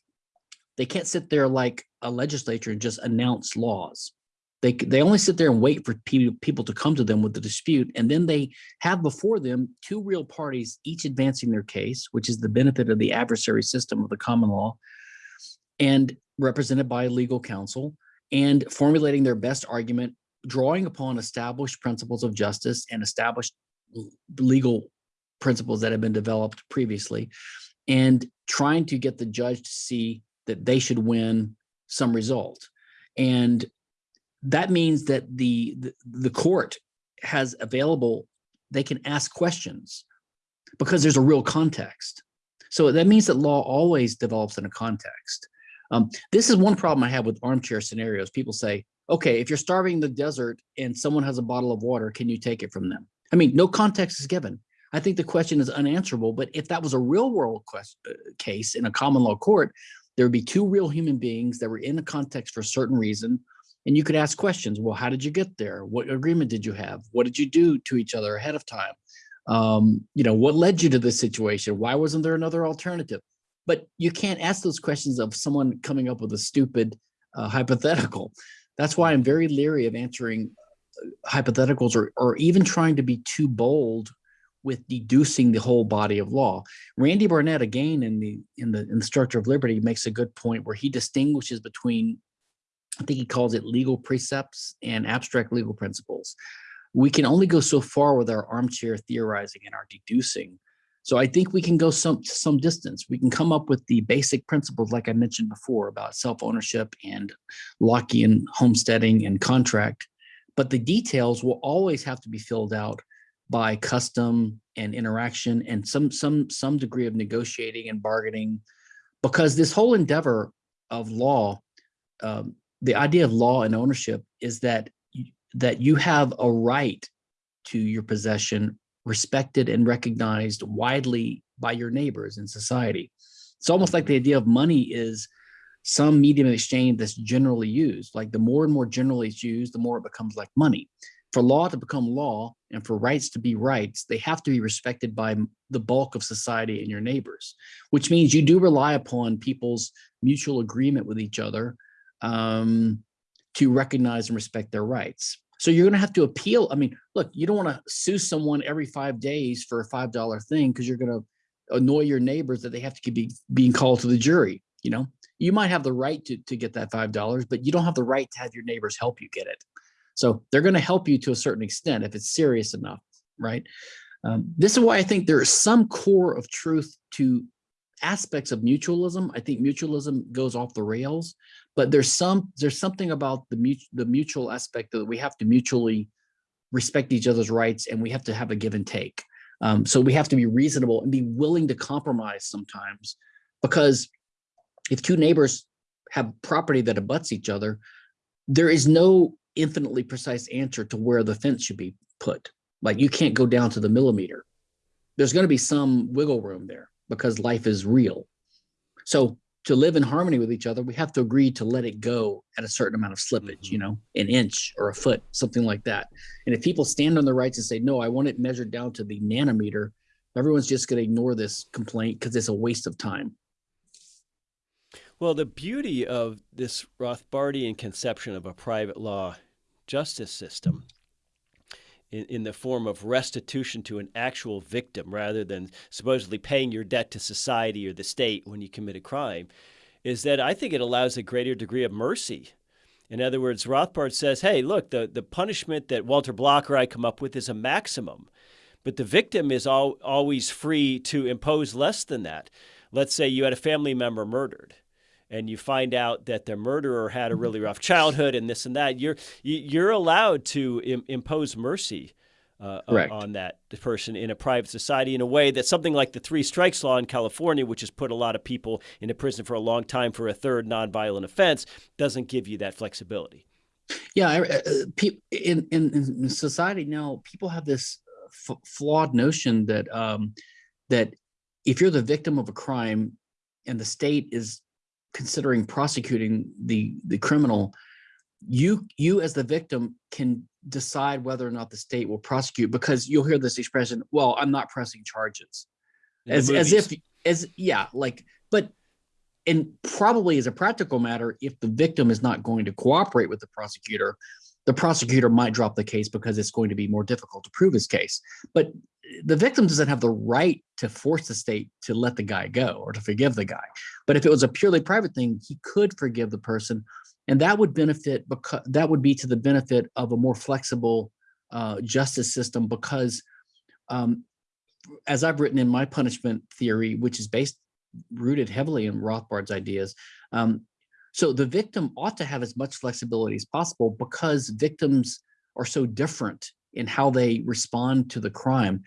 they can't sit there like a legislature and just announce laws. They, they only sit there and wait for people, people to come to them with the dispute. And then they have before them two real parties, each advancing their case, which is the benefit of the adversary system of the common law, and represented by legal counsel and formulating their best argument, drawing upon established principles of justice and established legal principles that have been developed previously, and trying to get the judge to see that they should win some result. And that means that the, the, the court has available, they can ask questions because there's a real context. So that means that law always develops in a context. Um, this is one problem I have with armchair scenarios. People say, okay, if you're starving in the desert and someone has a bottle of water, can you take it from them? I mean, no context is given. I think the question is unanswerable, but if that was a real world quest, uh, case in a common law court, there would be two real human beings that were in a context for a certain reason. And you could ask questions. Well, how did you get there? What agreement did you have? What did you do to each other ahead of time? Um, you know, what led you to this situation? Why wasn't there another alternative? But you can't ask those questions of someone coming up with a stupid uh, hypothetical. That's why I'm very leery of answering uh, hypotheticals or, or even trying to be too bold with deducing the whole body of law. Randy Barnett, again, in the in the in the structure of liberty, makes a good point where he distinguishes between, I think he calls it legal precepts and abstract legal principles. We can only go so far with our armchair theorizing and our deducing. So I think we can go some some distance. We can come up with the basic principles, like I mentioned before, about self-ownership and Lockean homesteading and contract. But the details will always have to be filled out by custom and interaction and some some some degree of negotiating and bargaining because this whole endeavor of law um, the idea of law and ownership is that that you have a right to your possession respected and recognized widely by your neighbors in society. It's almost like the idea of money is some medium of exchange that's generally used. Like the more and more generally it's used the more it becomes like money. For law to become law and for rights to be rights, they have to be respected by the bulk of society and your neighbors, which means you do rely upon people's mutual agreement with each other um, to recognize and respect their rights. So you're going to have to appeal. I mean, look, you don't want to sue someone every five days for a $5 thing because you're going to annoy your neighbors that they have to keep be, being called to the jury. You know, you might have the right to, to get that $5, but you don't have the right to have your neighbors help you get it. So they're going to help you to a certain extent if it's serious enough, right? Um, this is why I think there is some core of truth to aspects of mutualism. I think mutualism goes off the rails, but there's some there's something about the mutual the mutual aspect that we have to mutually respect each other's rights and we have to have a give and take. Um, so we have to be reasonable and be willing to compromise sometimes because if two neighbors have property that abuts each other, there is no infinitely precise answer to where the fence should be put. Like you can't go down to the millimeter. There's going to be some wiggle room there because life is real. So to live in harmony with each other, we have to agree to let it go at a certain amount of slippage, you mm-hmm. know, an inch or a foot, something like that. And if people stand on their rights and say, no, I want it measured down to the nanometer, everyone's just going to ignore this complaint because it's a waste of time. Well, the beauty of this Rothbardian conception of a private law justice system in, in, the form of restitution to an actual victim rather than supposedly paying your debt to society or the state when you commit a crime is that I think it allows a greater degree of mercy. In other words, Rothbard says, hey, look, the, the punishment that Walter Block or I come up with is a maximum, but the victim is all, always free to impose less than that. Let's say you had a family member murdered and you find out that the murderer had a really rough childhood and this and that, you're you're allowed to Im impose mercy uh, on that person in a private society in a way that something like the three strikes law in California, which has put a lot of people into prison for a long time for a third nonviolent offense, doesn't give you that flexibility. Yeah, uh, uh in, in, in society now, people have this flawed notion that um, that if you're the victim of a crime and the state is considering prosecuting the the criminal, you you as the victim can decide whether or not the state will prosecute because you'll hear this expression, well, I'm not pressing charges. As as if as yeah, like but and probably as a practical matter, if the victim is not going to cooperate with the prosecutor, the prosecutor might drop the case because it's going to be more difficult to prove his case. But the victim doesn't have the right to force the state to let the guy go or to forgive the guy. But if it was a purely private thing, he could forgive the person, and that would benefit because that would be to the benefit of a more flexible uh, justice system. Because, um, as I've written in my punishment theory, which is based rooted heavily in Rothbard's ideas, um, so the victim ought to have as much flexibility as possible because victims are so different in how they respond to the crime.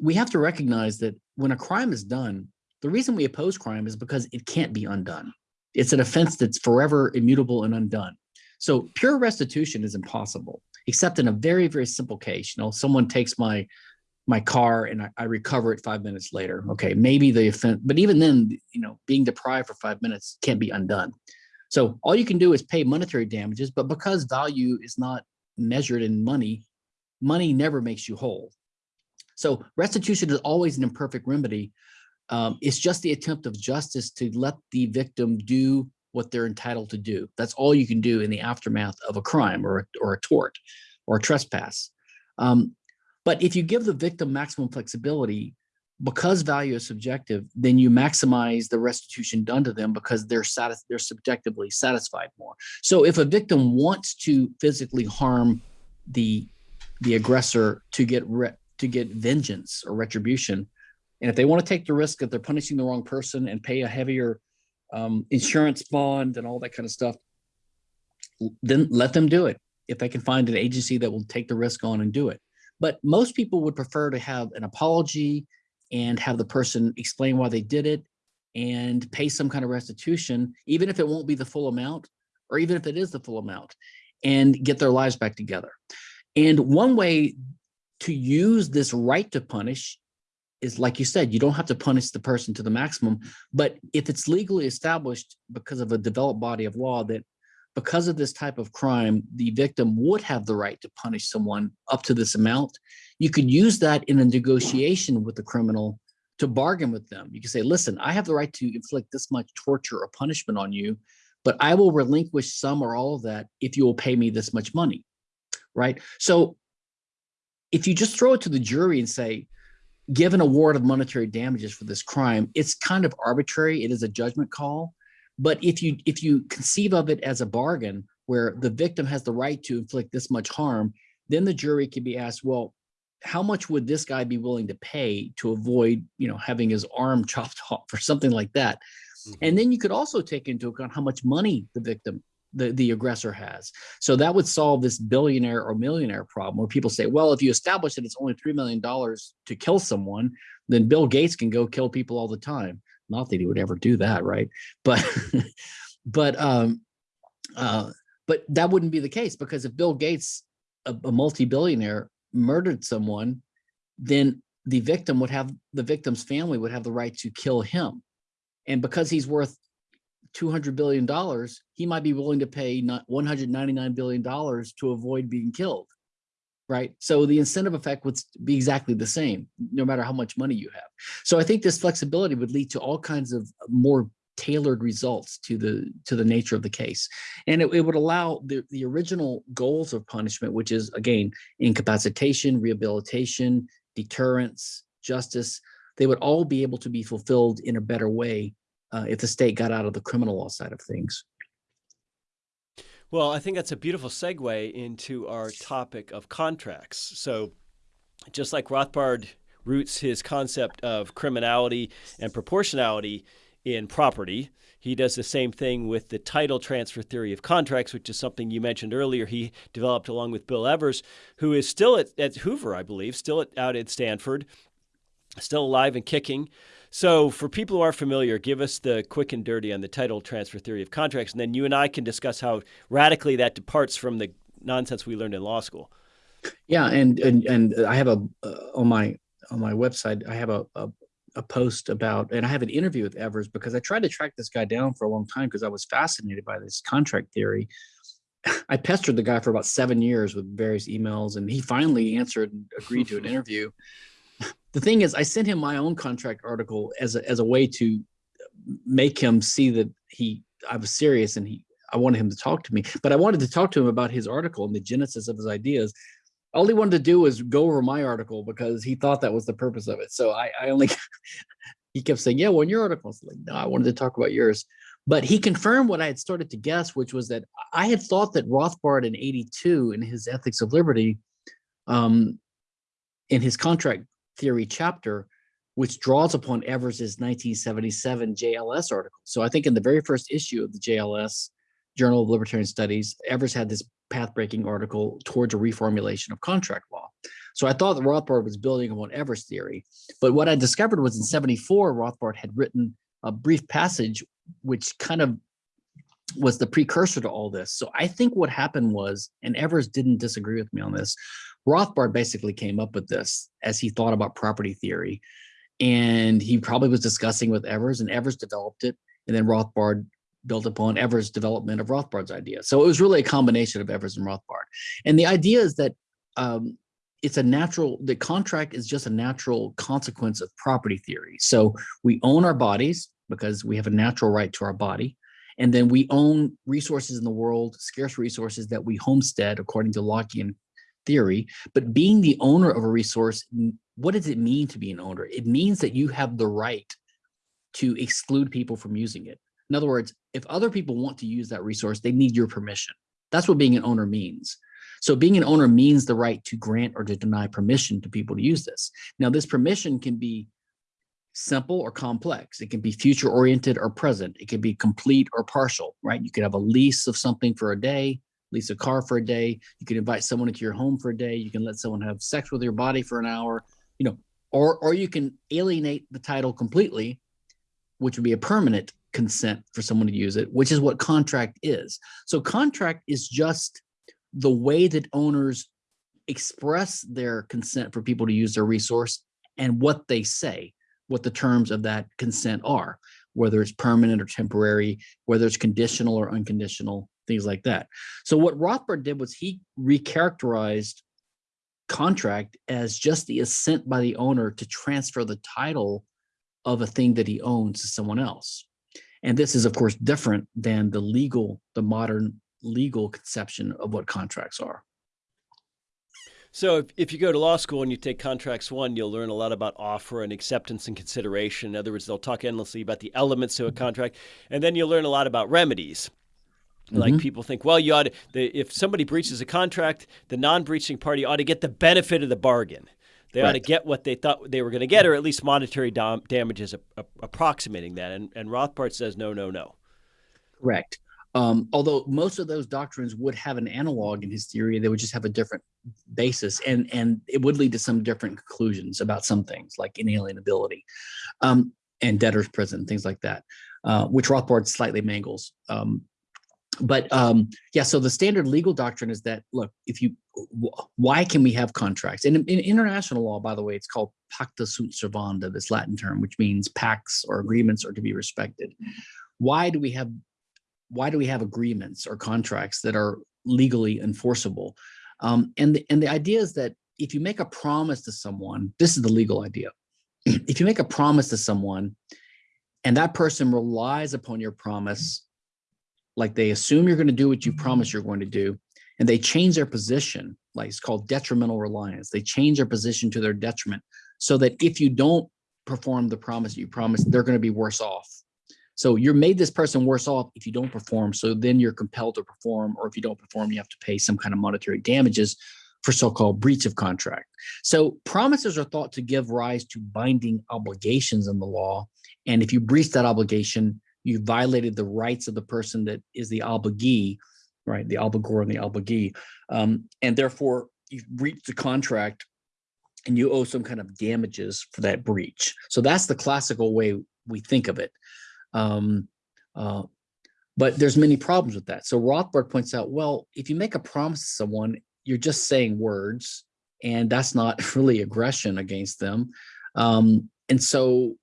We have to recognize that when a crime is done, the reason we oppose crime is because it can't be undone. It's an offense that's forever immutable and undone. So pure restitution is impossible, except in a very, very simple case. You know, someone takes my my car and I, I, recover it five minutes later. Okay, maybe the offense, but even then, you know, being deprived for five minutes can't be undone. So all you can do is pay monetary damages, but because value is not measured in money, money never makes you whole. So restitution is always an imperfect remedy. Um, it's just the attempt of justice to let the victim do what they're entitled to do. That's all you can do in the aftermath of a crime or, a- or a tort or a trespass. Um, but if you give the victim maximum flexibility, because value is subjective, then you maximize the restitution done to them because they're satis- they're subjectively satisfied more. So if a victim wants to physically harm the the aggressor to get to get vengeance or retribution, and if they want to take the risk that they're punishing the wrong person and pay a heavier um, insurance bond and all that kind of stuff, then let them do it. If they can find an agency that will take the risk on and do it. But most people would prefer to have an apology and have the person explain why they did it and pay some kind of restitution, even if it won't be the full amount, or even if it is the full amount, and get their lives back together. And one way to use this right to punish is like you said, you don't have to punish the person to the maximum, but if it's legally established because of a developed body of law that because of this type of crime, the victim would have the right to punish someone up to this amount, you could use that in a negotiation with the criminal to bargain with them. You can say, listen, I have the right to inflict this much torture or punishment on you, but I will relinquish some or all of that if you will pay me this much money, right? So if you just throw it to the jury and say, give an award of monetary damages for this crime, it's kind of arbitrary. It is a judgment call. But if you if you conceive of it as a bargain where the victim has the right to inflict this much harm, then the jury can be asked, well, how much would this guy be willing to pay to avoid, you know, having his arm chopped off or something like that? Mm-hmm. And then you could also take into account how much money the victim, the, the aggressor has. So that would solve this billionaire or millionaire problem where people say, well, if you establish that it's only $3 million to kill someone, then Bill Gates can go kill people all the time. Not that he would ever do that, right? But, but, um, uh, but that wouldn't be the case because if Bill Gates, a, a multi-billionaire, murdered someone, then the victim would have the victim's family would have the right to kill him. And because he's worth 200 billion dollars, he might be willing to pay 199 billion dollars to avoid being killed. Right. So the incentive effect would be exactly the same, no matter how much money you have. So I think this flexibility would lead to all kinds of more tailored results to the to the nature of the case. And it, it would allow the, the original goals of punishment, which is again, incapacitation, rehabilitation, deterrence, justice, they would all be able to be fulfilled in a better way uh, if the state got out of the criminal law side of things. Well, I think that's a beautiful segue into our topic of contracts. So, just like Rothbard roots his concept of criminality and proportionality in property, he does the same thing with the title transfer theory of contracts, which is something you mentioned earlier. He developed along with Bill Evers, who is still at, at Hoover, I believe, still at, out at Stanford, still alive and kicking. So, for people who aren't familiar, give us the quick and dirty on the title transfer theory of contracts, and then you and I can discuss how radically that departs from the nonsense we learned in law school. Yeah, and and and I have a uh, on my on my website I have a, a a post about, and I have an interview with Evers because I tried to track this guy down for a long time because I was fascinated by this contract theory. I pestered the guy for about seven years with various emails, and he finally answered and agreed to an interview the thing is, I sent him my own contract article as a, as a way to make him see that he I was serious and he I wanted him to talk to me. But I wanted to talk to him about his article and the genesis of his ideas. All he wanted to do was go over my article because he thought that was the purpose of it. So I, I only he kept saying, "Yeah, well, in your article." I was like, "No, I wanted to talk about yours." But he confirmed what I had started to guess, which was that I had thought that Rothbard in '82 in his Ethics of Liberty, um, in his contract theory chapter, which draws upon Evers's 1977 JLS article. So I think in the very first issue of the JLS, Journal of Libertarian Studies, Evers had this path-breaking article towards a reformulation of contract law. So I thought that Rothbard was building upon Evers' theory. But what I discovered was in 74, Rothbard had written a brief passage which kind of was the precursor to all this. So I think what happened was, and Evers didn't disagree with me on this, Rothbard basically came up with this as he thought about property theory. And he probably was discussing with Evers, and Evers developed it. And then Rothbard built upon Evers' development of Rothbard's idea. So it was really a combination of Evers and Rothbard. And the idea is that um, it's a natural, the contract is just a natural consequence of property theory. So we own our bodies because we have a natural right to our body. And then we own resources in the world, scarce resources that we homestead according to Lockean theory. But being the owner of a resource, what does it mean to be an owner? It means that you have the right to exclude people from using it. In other words, if other people want to use that resource, they need your permission. That's what being an owner means. So being an owner means the right to grant or to deny permission to people to use this. Now, this permission can be simple or complex. It can be future oriented or present. It can be complete or partial, right? You could have a lease of something for a day, lease a car for a day. You can invite someone into your home for a day. You can let someone have sex with your body for an hour, you know, or, or you can alienate the title completely, which would be a permanent consent for someone to use it, which is what contract is. So contract is just the way that owners express their consent for people to use their resource and what they say what the terms of that consent are, whether it's permanent or temporary, whether it's conditional or unconditional, things like that. So what Rothbard did was he recharacterized contract as just the assent by the owner to transfer the title of a thing that he owns to someone else. And this is of course different than the legal, the modern legal conception of what contracts are. So if, if you go to law school and you take contracts one, you'll learn a lot about offer and acceptance and consideration. In other words, they'll talk endlessly about the elements to a contract. And then you'll learn a lot about remedies. Like mm-hmm. people think, well, you ought to, the, if somebody breaches a contract, the non-breaching party ought to get the benefit of the bargain. They right. ought to get what they thought they were going to get, or at least monetary dam- damages approximating that. And, and Rothbard says, no, no, no. Correct. Um, although most of those doctrines would have an analog in his theory, they would just have a different basis, and and it would lead to some different conclusions about some things like inalienability, um, and debtors prison, things like that, uh, which Rothbard slightly mangles. Um, but um, yeah, so the standard legal doctrine is that look, if you, why can we have contracts? And in, in international law, by the way, it's called pacta sunt servanda, this Latin term, which means pacts or agreements are to be respected. Why do we have why do we have agreements or contracts that are legally enforceable? Um, and, the, and the idea is that if you make a promise to someone, this is the legal idea. if you make a promise to someone and that person relies upon your promise, like they assume you're going to do what you promise you're going to do, and they change their position, like it's called detrimental reliance. They change their position to their detriment so that if you don't perform the promise you promised, they're going to be worse off so you're made this person worse off if you don't perform. So then you're compelled to perform, or if you don't perform, you have to pay some kind of monetary damages for so-called breach of contract. So promises are thought to give rise to binding obligations in the law. And if you breach that obligation, you violated the rights of the person that is the obligee, right? The obligor and the obligee. Um, and therefore you've breached the contract and you owe some kind of damages for that breach. So that's the classical way we think of it. Um, uh, but there's many problems with that. So Rothbard points out, well, if you make a promise to someone, you're just saying words, and that's not really aggression against them. Um, and so,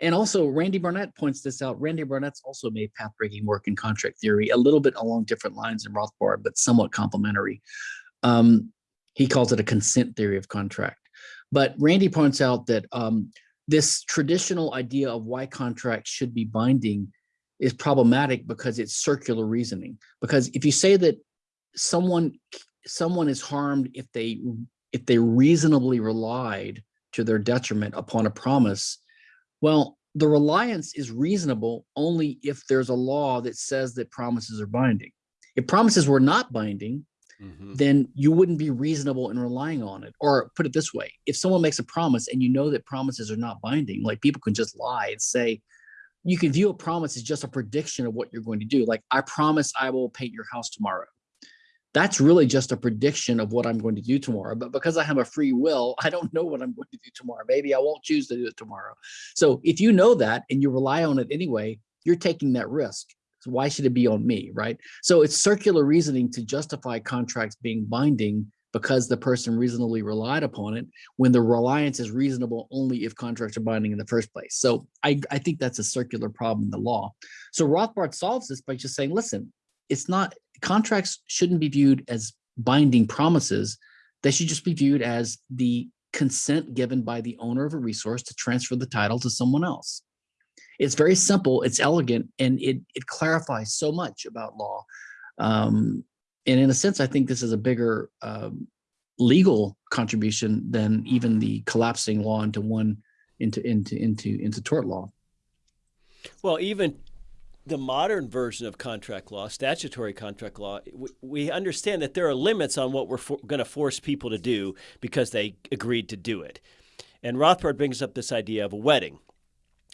and also Randy Barnett points this out. Randy Barnett's also made path-breaking work in contract theory, a little bit along different lines in Rothbard, but somewhat complementary. Um, he calls it a consent theory of contract. But Randy points out that um, this traditional idea of why contracts should be binding is problematic because it's circular reasoning. Because if you say that someone someone is harmed if they if they reasonably relied to their detriment upon a promise, well, the reliance is reasonable only if there's a law that says that promises are binding. If promises were not binding, mm-hmm. then you wouldn't be reasonable in relying on it. Or put it this way, if someone makes a promise and you know that promises are not binding, like people can just lie and say, you can view a promise as just a prediction of what you're going to do. Like, I promise I will paint your house tomorrow. That's really just a prediction of what I'm going to do tomorrow. But because I have a free will, I don't know what I'm going to do tomorrow. Maybe I won't choose to do it tomorrow. So if you know that and you rely on it anyway, you're taking that risk. So why should it be on me, right? So it's circular reasoning to justify contracts being binding because the person reasonably relied upon it when the reliance is reasonable only if contracts are binding in the first place. So I, I think that's a circular problem in the law. So Rothbard solves this by just saying, listen, it's not contracts shouldn't be viewed as binding promises they should just be viewed as the consent given by the owner of a resource to transfer the title to someone else. It's very simple, it's elegant, and it, it clarifies so much about law. Um, and in a sense, I think this is a bigger um, legal contribution than even the collapsing law into one into into into into tort law. Well, even the modern version of contract law, statutory contract law, we, we understand that there are limits on what we're going to force people to do because they agreed to do it. And Rothbard brings up this idea of a wedding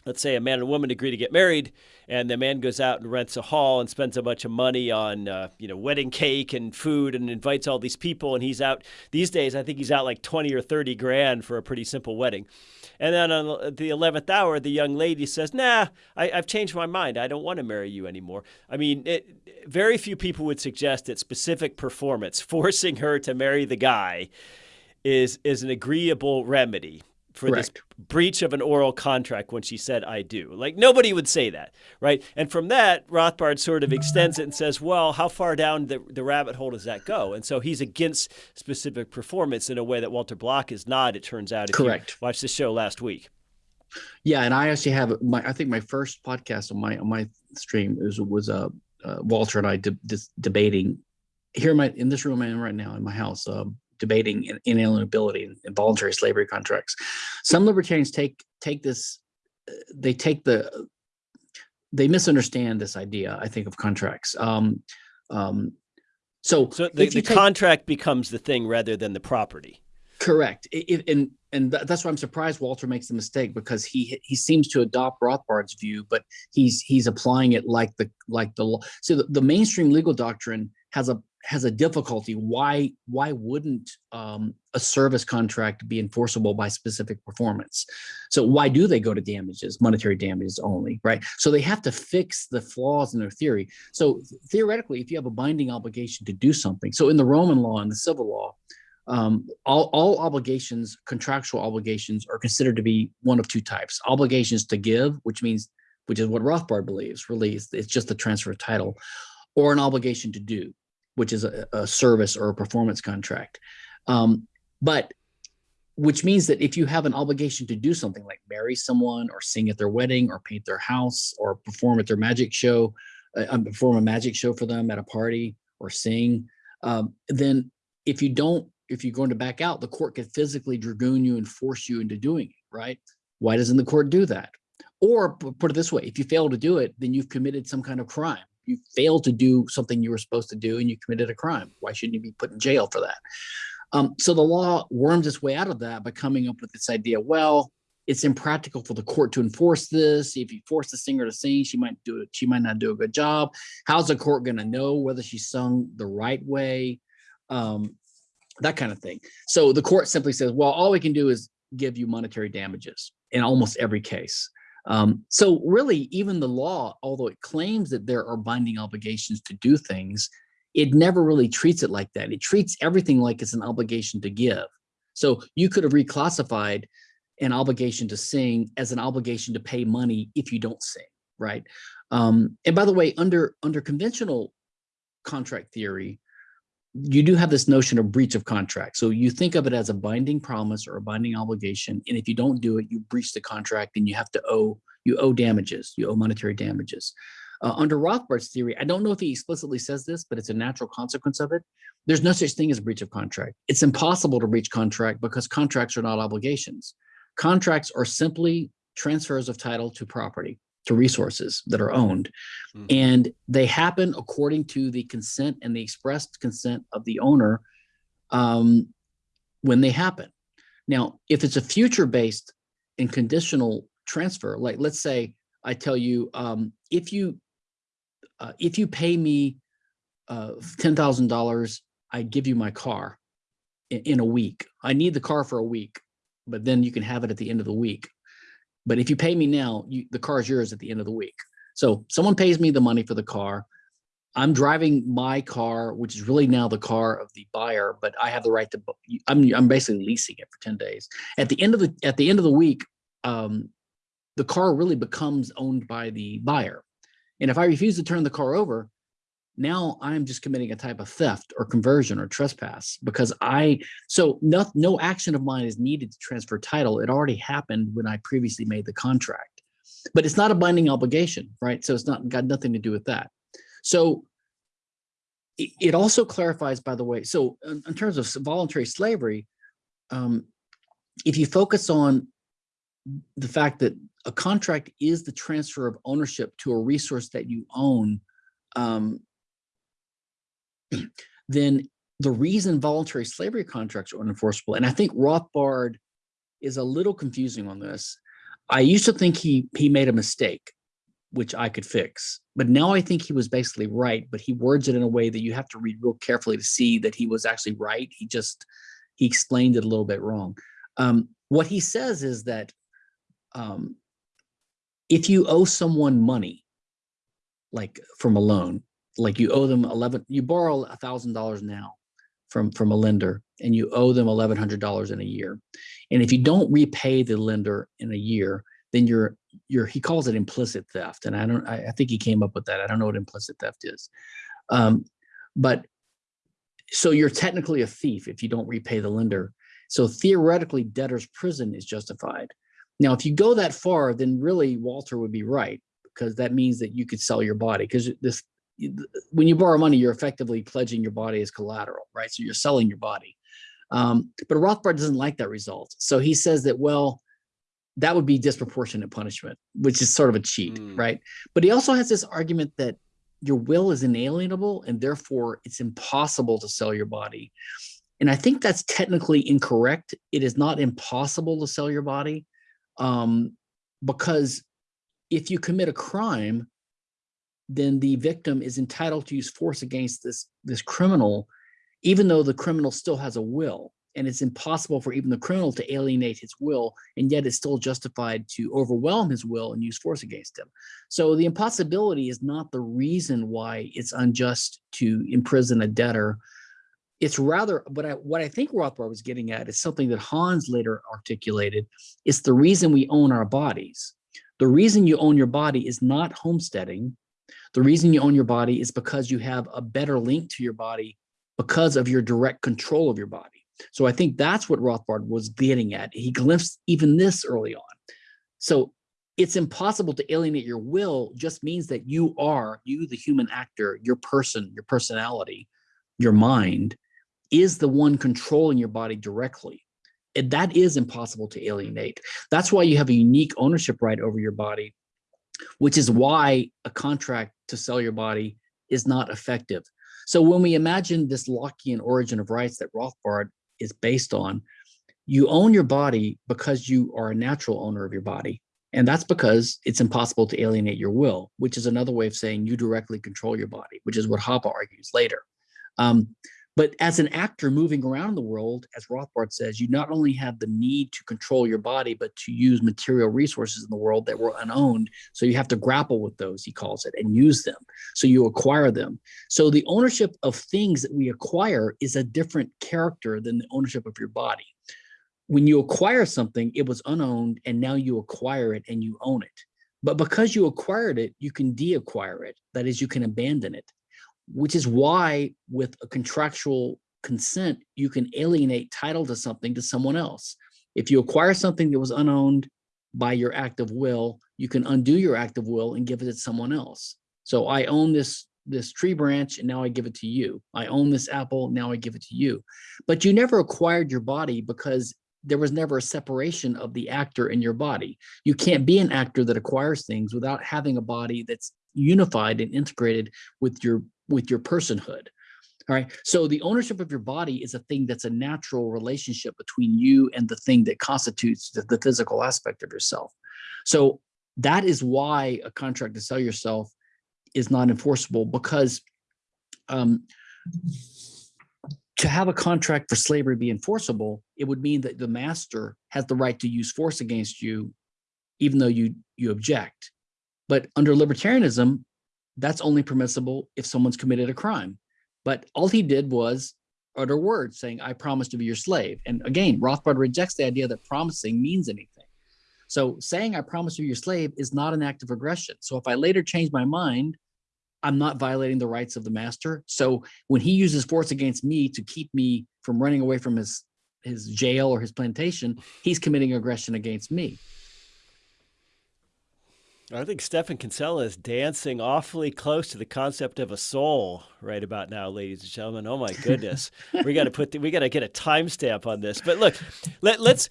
let's say a man and woman agree to get married and the man goes out and rents a hall and spends a bunch of money on uh, you know wedding cake and food and invites all these people and he's out these days i think he's out like 20 or 30 grand for a pretty simple wedding. And then on the 11th hour the young lady says nah I, have changed my mind. I don't want to marry you anymore. I mean it, very few people would suggest that specific performance forcing her to marry the guy is is an agreeable remedy for Correct. this breach of an oral contract when she said I do. Like nobody would say that, right? And from that, Rothbard sort of extends it and says, well, how far down the, the rabbit hole does that go? And so he's against specific performance in a way that Walter Block is not, it turns out, if Correct. you watched the show last week. Yeah, and I actually have my I think my first podcast on my on my stream was was uh, uh Walter and I de- de- debating here in my in this room I'm in right now in my house um, debating inalienability and voluntary slavery contracts. Some libertarians take take this, uh, they take the, they misunderstand this idea. I think of contracts. Um, um, so, so the, the take, contract becomes the thing rather than the property. Correct. It, and and that's why I'm surprised Walter makes the mistake because he he seems to adopt Rothbard's view, but he's he's applying it like the like the law. So the, the mainstream legal doctrine has a has a difficulty. Why why wouldn't um, a service contract be enforceable by specific performance? So why do they go to damages, monetary damages only, right? So they have to fix the flaws in their theory. So theoretically, if you have a binding obligation to do something, so in the Roman law and the civil law, um, all, all obligations, contractual obligations, are considered to be one of two types: obligations to give, which means, which is what Rothbard believes, really, it's, it's just the transfer of title, or an obligation to do which is a, a service or a performance contract. Um, but which means that if you have an obligation to do something like marry someone or sing at their wedding or paint their house or perform at their magic show, uh, um, perform a magic show for them at a party or sing, um, then if you don't, if you're going to back out, the court could physically dragoon you and force you into doing it, right? Why doesn't the court do that? Or put it this way, if you fail to do it, then you've committed some kind of crime you failed to do something you were supposed to do and you committed a crime. Why shouldn't you be put in jail for that? Um, so the law worms its way out of that by coming up with this idea. Well, it's impractical for the court to enforce this. If you force the singer to sing, she might do it. She might not do a good job. How's the court going to know whether she sung the right way? Um, that kind of thing. So the court simply says, well, all we can do is give you monetary damages in almost every case. Um, so really, even the law, although it claims that there are binding obligations to do things, it never really treats it like that. It treats everything like it's an obligation to give. So you could have reclassified an obligation to sing as an obligation to pay money if you don't sing, right? Um, and by the way, under under conventional contract theory, you do have this notion of breach of contract. So you think of it as a binding promise or a binding obligation. And if you don't do it, you breach the contract and you have to owe, you owe damages, you owe monetary damages. Uh, under Rothbard's theory, I don't know if he explicitly says this, but it's a natural consequence of it. There's no such thing as a breach of contract. It's impossible to breach contract because contracts are not obligations. Contracts are simply transfers of title to property to resources that are owned. Mm-hmm. And they happen according to the consent and the expressed consent of the owner um, when they happen. Now, if it's a future based and conditional transfer, like let's say I tell you, um, if you uh, if you pay me uh, ten thousand dollars, I give you my car in, in a week. I need the car for a week, but then you can have it at the end of the week. But if you pay me now, you, the car is yours at the end of the week. So someone pays me the money for the car. I'm driving my car, which is really now the car of the buyer, but I have the right to. I'm I'm basically leasing it for ten days. At the end of the at the end of the week, um, the car really becomes owned by the buyer. And if I refuse to turn the car over, now I'm just committing a type of theft or conversion or trespass because I, so no, no action of mine is needed to transfer title. It already happened when I previously made the contract, but it's not a binding obligation, right? So it's not got nothing to do with that. So it, also clarifies, by the way, so in, in terms of voluntary slavery, um, if you focus on the fact that a contract is the transfer of ownership to a resource that you own, um, then the reason voluntary slavery contracts are unenforceable, and I think Rothbard is a little confusing on this. I used to think he he made a mistake, which I could fix, but now I think he was basically right. But he words it in a way that you have to read real carefully to see that he was actually right. He just he explained it a little bit wrong. Um, what he says is that um, if you owe someone money, like from a loan, like you owe them 11, you borrow a thousand dollars now from, from a lender and you owe them $1,100 in a year. And if you don't repay the lender in a year, then you're, you're, he calls it implicit theft. And I don't, I, I think he came up with that. I don't know what implicit theft is. Um, but so you're technically a thief if you don't repay the lender. So theoretically debtor's prison is justified. Now, if you go that far, then really Walter would be right because that means that you could sell your body because this when you borrow money, you're effectively pledging your body as collateral, right? So you're selling your body. Um, but Rothbard doesn't like that result. So he says that, well, that would be disproportionate punishment, which is sort of a cheat, mm. right? But he also has this argument that your will is inalienable and therefore it's impossible to sell your body. And I think that's technically incorrect. It is not impossible to sell your body um, because if you commit a crime, then the victim is entitled to use force against this, this criminal, even though the criminal still has a will. And it's impossible for even the criminal to alienate his will, and yet it's still justified to overwhelm his will and use force against him. So the impossibility is not the reason why it's unjust to imprison a debtor. It's rather, but I, what I think Rothbard was getting at is something that Hans later articulated. It's the reason we own our bodies. The reason you own your body is not homesteading. The reason you own your body is because you have a better link to your body because of your direct control of your body. So I think that's what Rothbard was getting at. He glimpsed even this early on. So it's impossible to alienate your will just means that you are, you the human actor, your person, your personality, your mind is the one controlling your body directly. And that is impossible to alienate. That's why you have a unique ownership right over your body which is why a contract to sell your body is not effective. So when we imagine this Lockean origin of rights that Rothbard is based on, you own your body because you are a natural owner of your body. And that's because it's impossible to alienate your will, which is another way of saying you directly control your body, which is what Hoppe argues later. Um, but as an actor moving around the world, as Rothbard says, you not only have the need to control your body, but to use material resources in the world that were unowned. So you have to grapple with those, he calls it, and use them. So you acquire them. So the ownership of things that we acquire is a different character than the ownership of your body. When you acquire something, it was unowned, and now you acquire it and you own it. But because you acquired it, you can de-acquire it. That is, you can abandon it which is why with a contractual consent, you can alienate title to something to someone else. If you acquire something that was unowned by your act of will, you can undo your act of will and give it to someone else. So I own this this tree branch and now I give it to you. I own this apple, now I give it to you. But you never acquired your body because there was never a separation of the actor in your body. You can't be an actor that acquires things without having a body that's unified and integrated with your with your personhood. All right. So the ownership of your body is a thing that's a natural relationship between you and the thing that constitutes the, the physical aspect of yourself. So that is why a contract to sell yourself is not enforceable because um, to have a contract for slavery be enforceable, it would mean that the master has the right to use force against you, even though you you object. But under libertarianism, that's only permissible if someone's committed a crime. But all he did was utter words saying, I promise to be your slave. And again, Rothbard rejects the idea that promising means anything. So saying I promise to be your slave is not an act of aggression. So if I later change my mind, I'm not violating the rights of the master. So when he uses force against me to keep me from running away from his his jail or his plantation, he's committing aggression against me. I think Stephan Kinsella is dancing awfully close to the concept of a soul right about now, ladies and gentlemen. Oh my goodness, we got to put the, we got to get a timestamp on this. But look, let, let's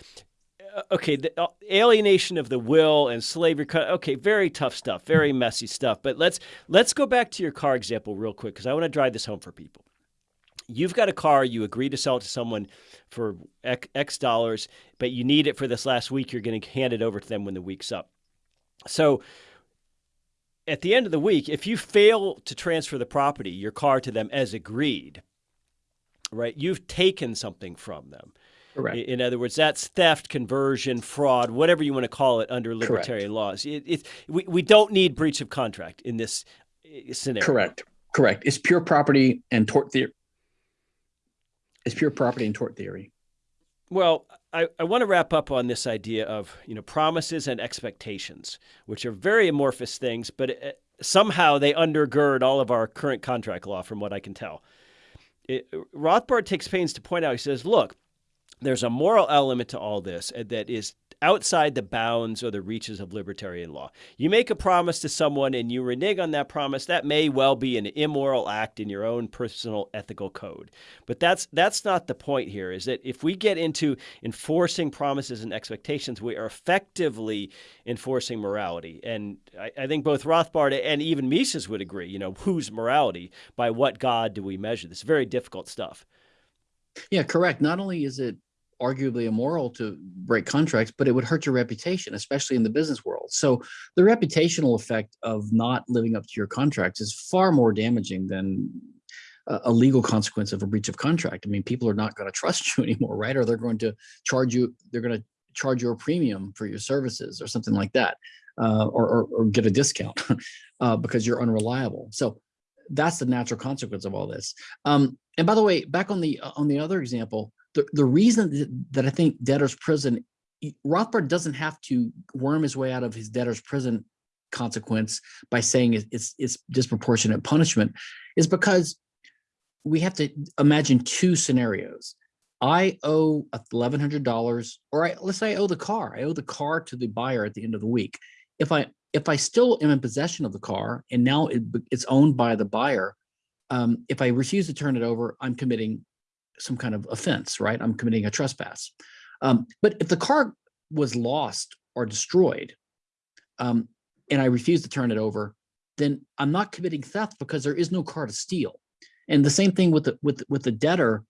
uh, okay, the uh, alienation of the will and slavery. Okay, very tough stuff, very messy stuff. But let's let's go back to your car example real quick because I want to drive this home for people. You've got a car, you agree to sell it to someone for X dollars, but you need it for this last week. You're going to hand it over to them when the week's up. So at the end of the week, if you fail to transfer the property, your car to them as agreed, right, you've taken something from them. Correct. In other words, that's theft, conversion, fraud, whatever you want to call it under libertarian Correct. laws. It, it, we, we don't need breach of contract in this eh, scenario. Correct. Correct. It's pure property and tort theory. It's pure property and tort theory. Well, I, I want to wrap up on this idea of you know promises and expectations, which are very amorphous things, but it, uh, somehow they undergird all of our current contract law, from what I can tell. It, Rothbard takes pains to point out. He says, "Look, there's a moral element to all this that is outside the bounds or the reaches of libertarian law. You make a promise to someone and you renege on that promise, that may well be an immoral act in your own personal ethical code. But that's that's not the point here, is that if we get into enforcing promises and expectations, we are effectively enforcing morality. And I, I think both Rothbard and even Mises would agree, you know, whose morality? By what God do we measure this? Very difficult stuff. Yeah, correct. Not only is it arguably immoral to break contracts, but it would hurt your reputation, especially in the business world. So the reputational effect of not living up to your contracts is far more damaging than a legal consequence of a breach of contract. I mean, people are not going to trust you anymore, right? Or they're going to charge you, they're going to charge you a premium for your services or something like that, uh, or, or, or, get a discount uh, because you're unreliable. So that's the natural consequence of all this. Um, and by the way, back on the on the other example, the, the reason that I think debtor's prison, Rothbard doesn't have to worm his way out of his debtor's prison consequence by saying it's, it's disproportionate punishment is because we have to imagine two scenarios. I owe $1,100 or I, let's say I owe the car. I owe the car to the buyer at the end of the week. If I if I still am in possession of the car and now it, it's owned by the buyer, um, if I refuse to turn it over, I'm committing some kind of offense, right? I'm committing a trespass. Um, but if the car was lost or destroyed, um, and I refuse to turn it over, then I'm not committing theft because there is no car to steal. And the same thing with the with with the debtor.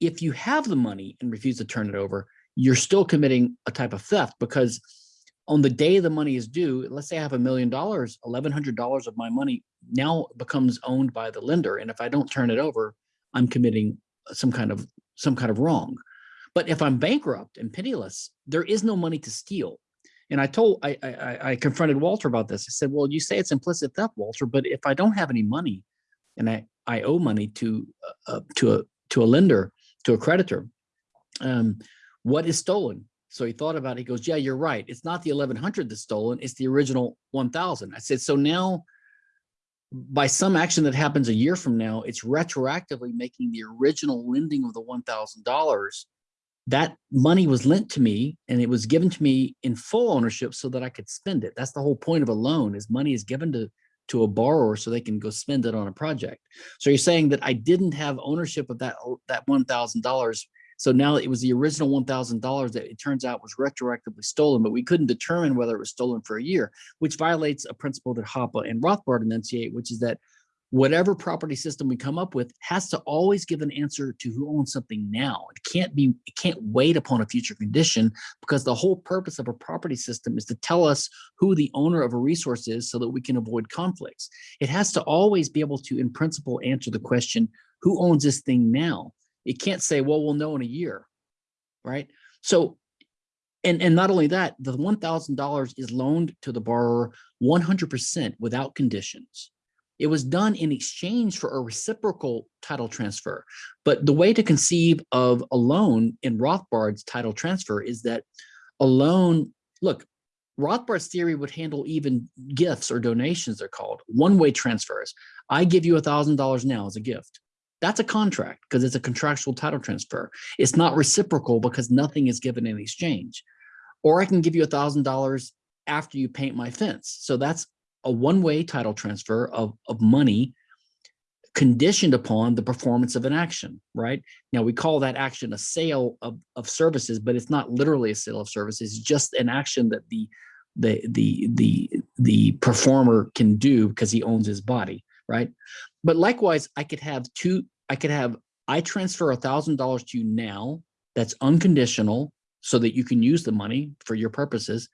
If you have the money and refuse to turn it over, you're still committing a type of theft because on the day the money is due, let's say I have a million dollars, $1,100 of my money now becomes owned by the lender. And if I don't turn it over, I'm committing some kind of some kind of wrong. But if I'm bankrupt and penniless, there is no money to steal. And I told I, I I confronted Walter about this. I said, "Well, you say it's implicit theft, Walter, but if I don't have any money, and I I owe money to uh, to a to a lender to a creditor, um, what is stolen?" So he thought about it. He goes, "Yeah, you're right. It's not the 1100 that's stolen. It's the original 1000." I said, "So now by some action that happens a year from now, it's retroactively making the original lending of the $1,000. That money was lent to me and it was given to me in full ownership so that I could spend it. That's the whole point of a loan is money is given to, to a borrower so they can go spend it on a project. So you're saying that I didn't have ownership of that, that $1,000 so now it was the original $1,000 that it turns out was retroactively stolen, but we couldn't determine whether it was stolen for a year, which violates a principle that Hoppe and Rothbard enunciate, which is that whatever property system we come up with has to always give an answer to who owns something now. It can't be, it can't wait upon a future condition because the whole purpose of a property system is to tell us who the owner of a resource is so that we can avoid conflicts. It has to always be able to, in principle, answer the question, who owns this thing now? It can't say, well, we'll know in a year, right? So, and, and not only that, the $1,000 is loaned to the borrower 100% without conditions. It was done in exchange for a reciprocal title transfer. But the way to conceive of a loan in Rothbard's title transfer is that a loan, look, Rothbard's theory would handle even gifts or donations, they're called one way transfers. I give you a $1,000 now as a gift. That's a contract because it's a contractual title transfer. It's not reciprocal because nothing is given in exchange. Or I can give you a $1,000 after you paint my fence. So that's a one way title transfer of, of money conditioned upon the performance of an action, right? Now we call that action a sale of, of services, but it's not literally a sale of services, it's just an action that the the the the the performer can do because he owns his body, right? But likewise, I could have two, I could have I transfer a thousand dollars to you now that's unconditional so that you can use the money for your purposes.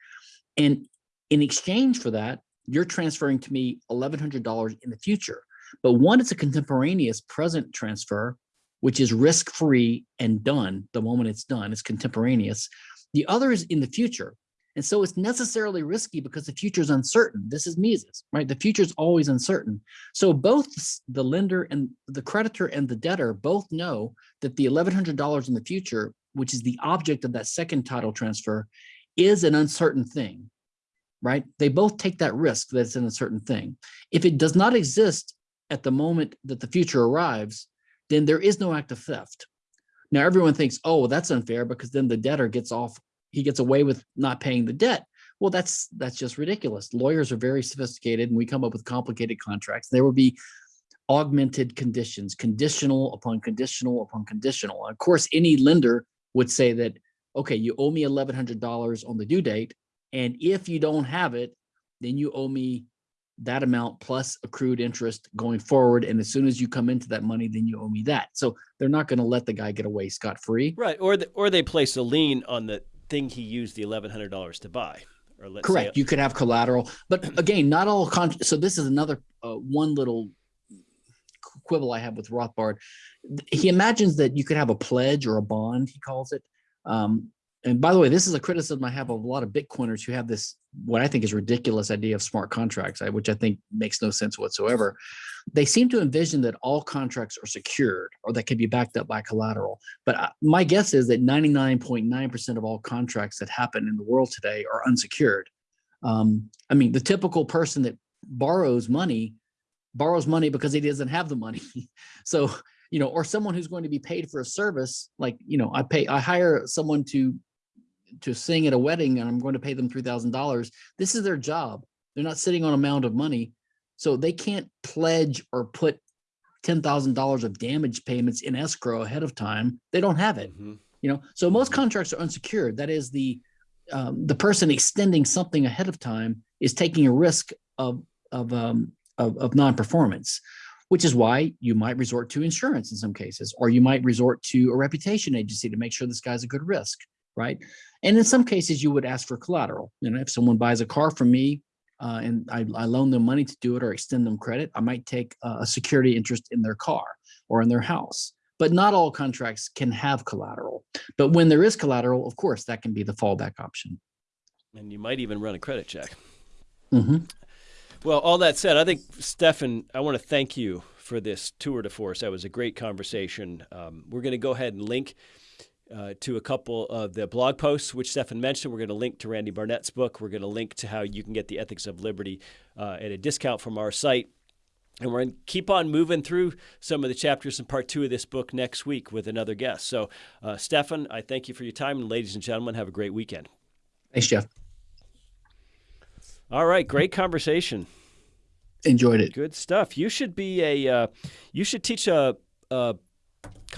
And in exchange for that, you're transferring to me $1,100 in the future. But one it's a contemporaneous present transfer, which is risk-free and done the moment it's done, it's contemporaneous. The other is in the future. And so it's necessarily risky because the future is uncertain. This is Mises, right? The future is always uncertain. So both the lender and the creditor and the debtor both know that the $1,100 in the future, which is the object of that second title transfer, is an uncertain thing, right? They both take that risk that it's an uncertain thing. If it does not exist at the moment that the future arrives, then there is no act of theft. Now everyone thinks, oh, well, that's unfair because then the debtor gets off, he gets away with not paying the debt. Well, that's that's just ridiculous. Lawyers are very sophisticated and we come up with complicated contracts. There will be augmented conditions, conditional upon conditional upon conditional. And of course, any lender would say that, okay, you owe me $1,100 on the due date. And if you don't have it, then you owe me that amount plus accrued interest going forward. And as soon as you come into that money, then you owe me that. So they're not going to let the guy get away scot free. Right. Or, the, or they place a lien on the thing he used the $1,100 to buy. Or let's Correct. You could have collateral, but again, not all. Con so this is another uh, one little quibble I have with Rothbard. He imagines that you could have a pledge or a bond, he calls it, um, and by the way, this is a criticism I have of a lot of Bitcoiners who have this, what I think is ridiculous idea of smart contracts, which I think makes no sense whatsoever. They seem to envision that all contracts are secured or that can be backed up by collateral. But my guess is that 99.9% of all contracts that happen in the world today are unsecured. Um, I mean, the typical person that borrows money borrows money because he doesn't have the money. so you know, or someone who's going to be paid for a service, like, you know, I pay, I hire someone to to sing at a wedding and I'm going to pay them $3,000. This is their job. They're not sitting on a mound of money. So they can't pledge or put $10,000 of damage payments in escrow ahead of time. They don't have it, mm -hmm. you know? So most mm-hmm. contracts are unsecured. That is the, um, the person extending something ahead of time is taking a risk of, of, um, of, of non-performance which is why you might resort to insurance in some cases, or you might resort to a reputation agency to make sure this guy's a good risk right? And in some cases, you would ask for collateral. You know, if someone buys a car from me uh, and I, I, loan them money to do it or extend them credit, I might take a security interest in their car or in their house. But not all contracts can have collateral. But when there is collateral, of course, that can be the fallback option. And you might even run a credit check. Mm -hmm. Well, all that said, I think, Stephan, I want to thank you for this tour de force. That was a great conversation. Um, we're going to go ahead and link uh, to a couple of the blog posts, which Stephan mentioned. We're going to link to Randy Barnett's book. We're going to link to how you can get the Ethics of Liberty uh, at a discount from our site. And we're going to keep on moving through some of the chapters in part two of this book next week with another guest. So, uh, Stephan, I thank you for your time. And ladies and gentlemen, have a great weekend. Thanks, Jeff. All right. Great conversation. Enjoyed it. Good stuff. You should be a, uh, you should teach a, a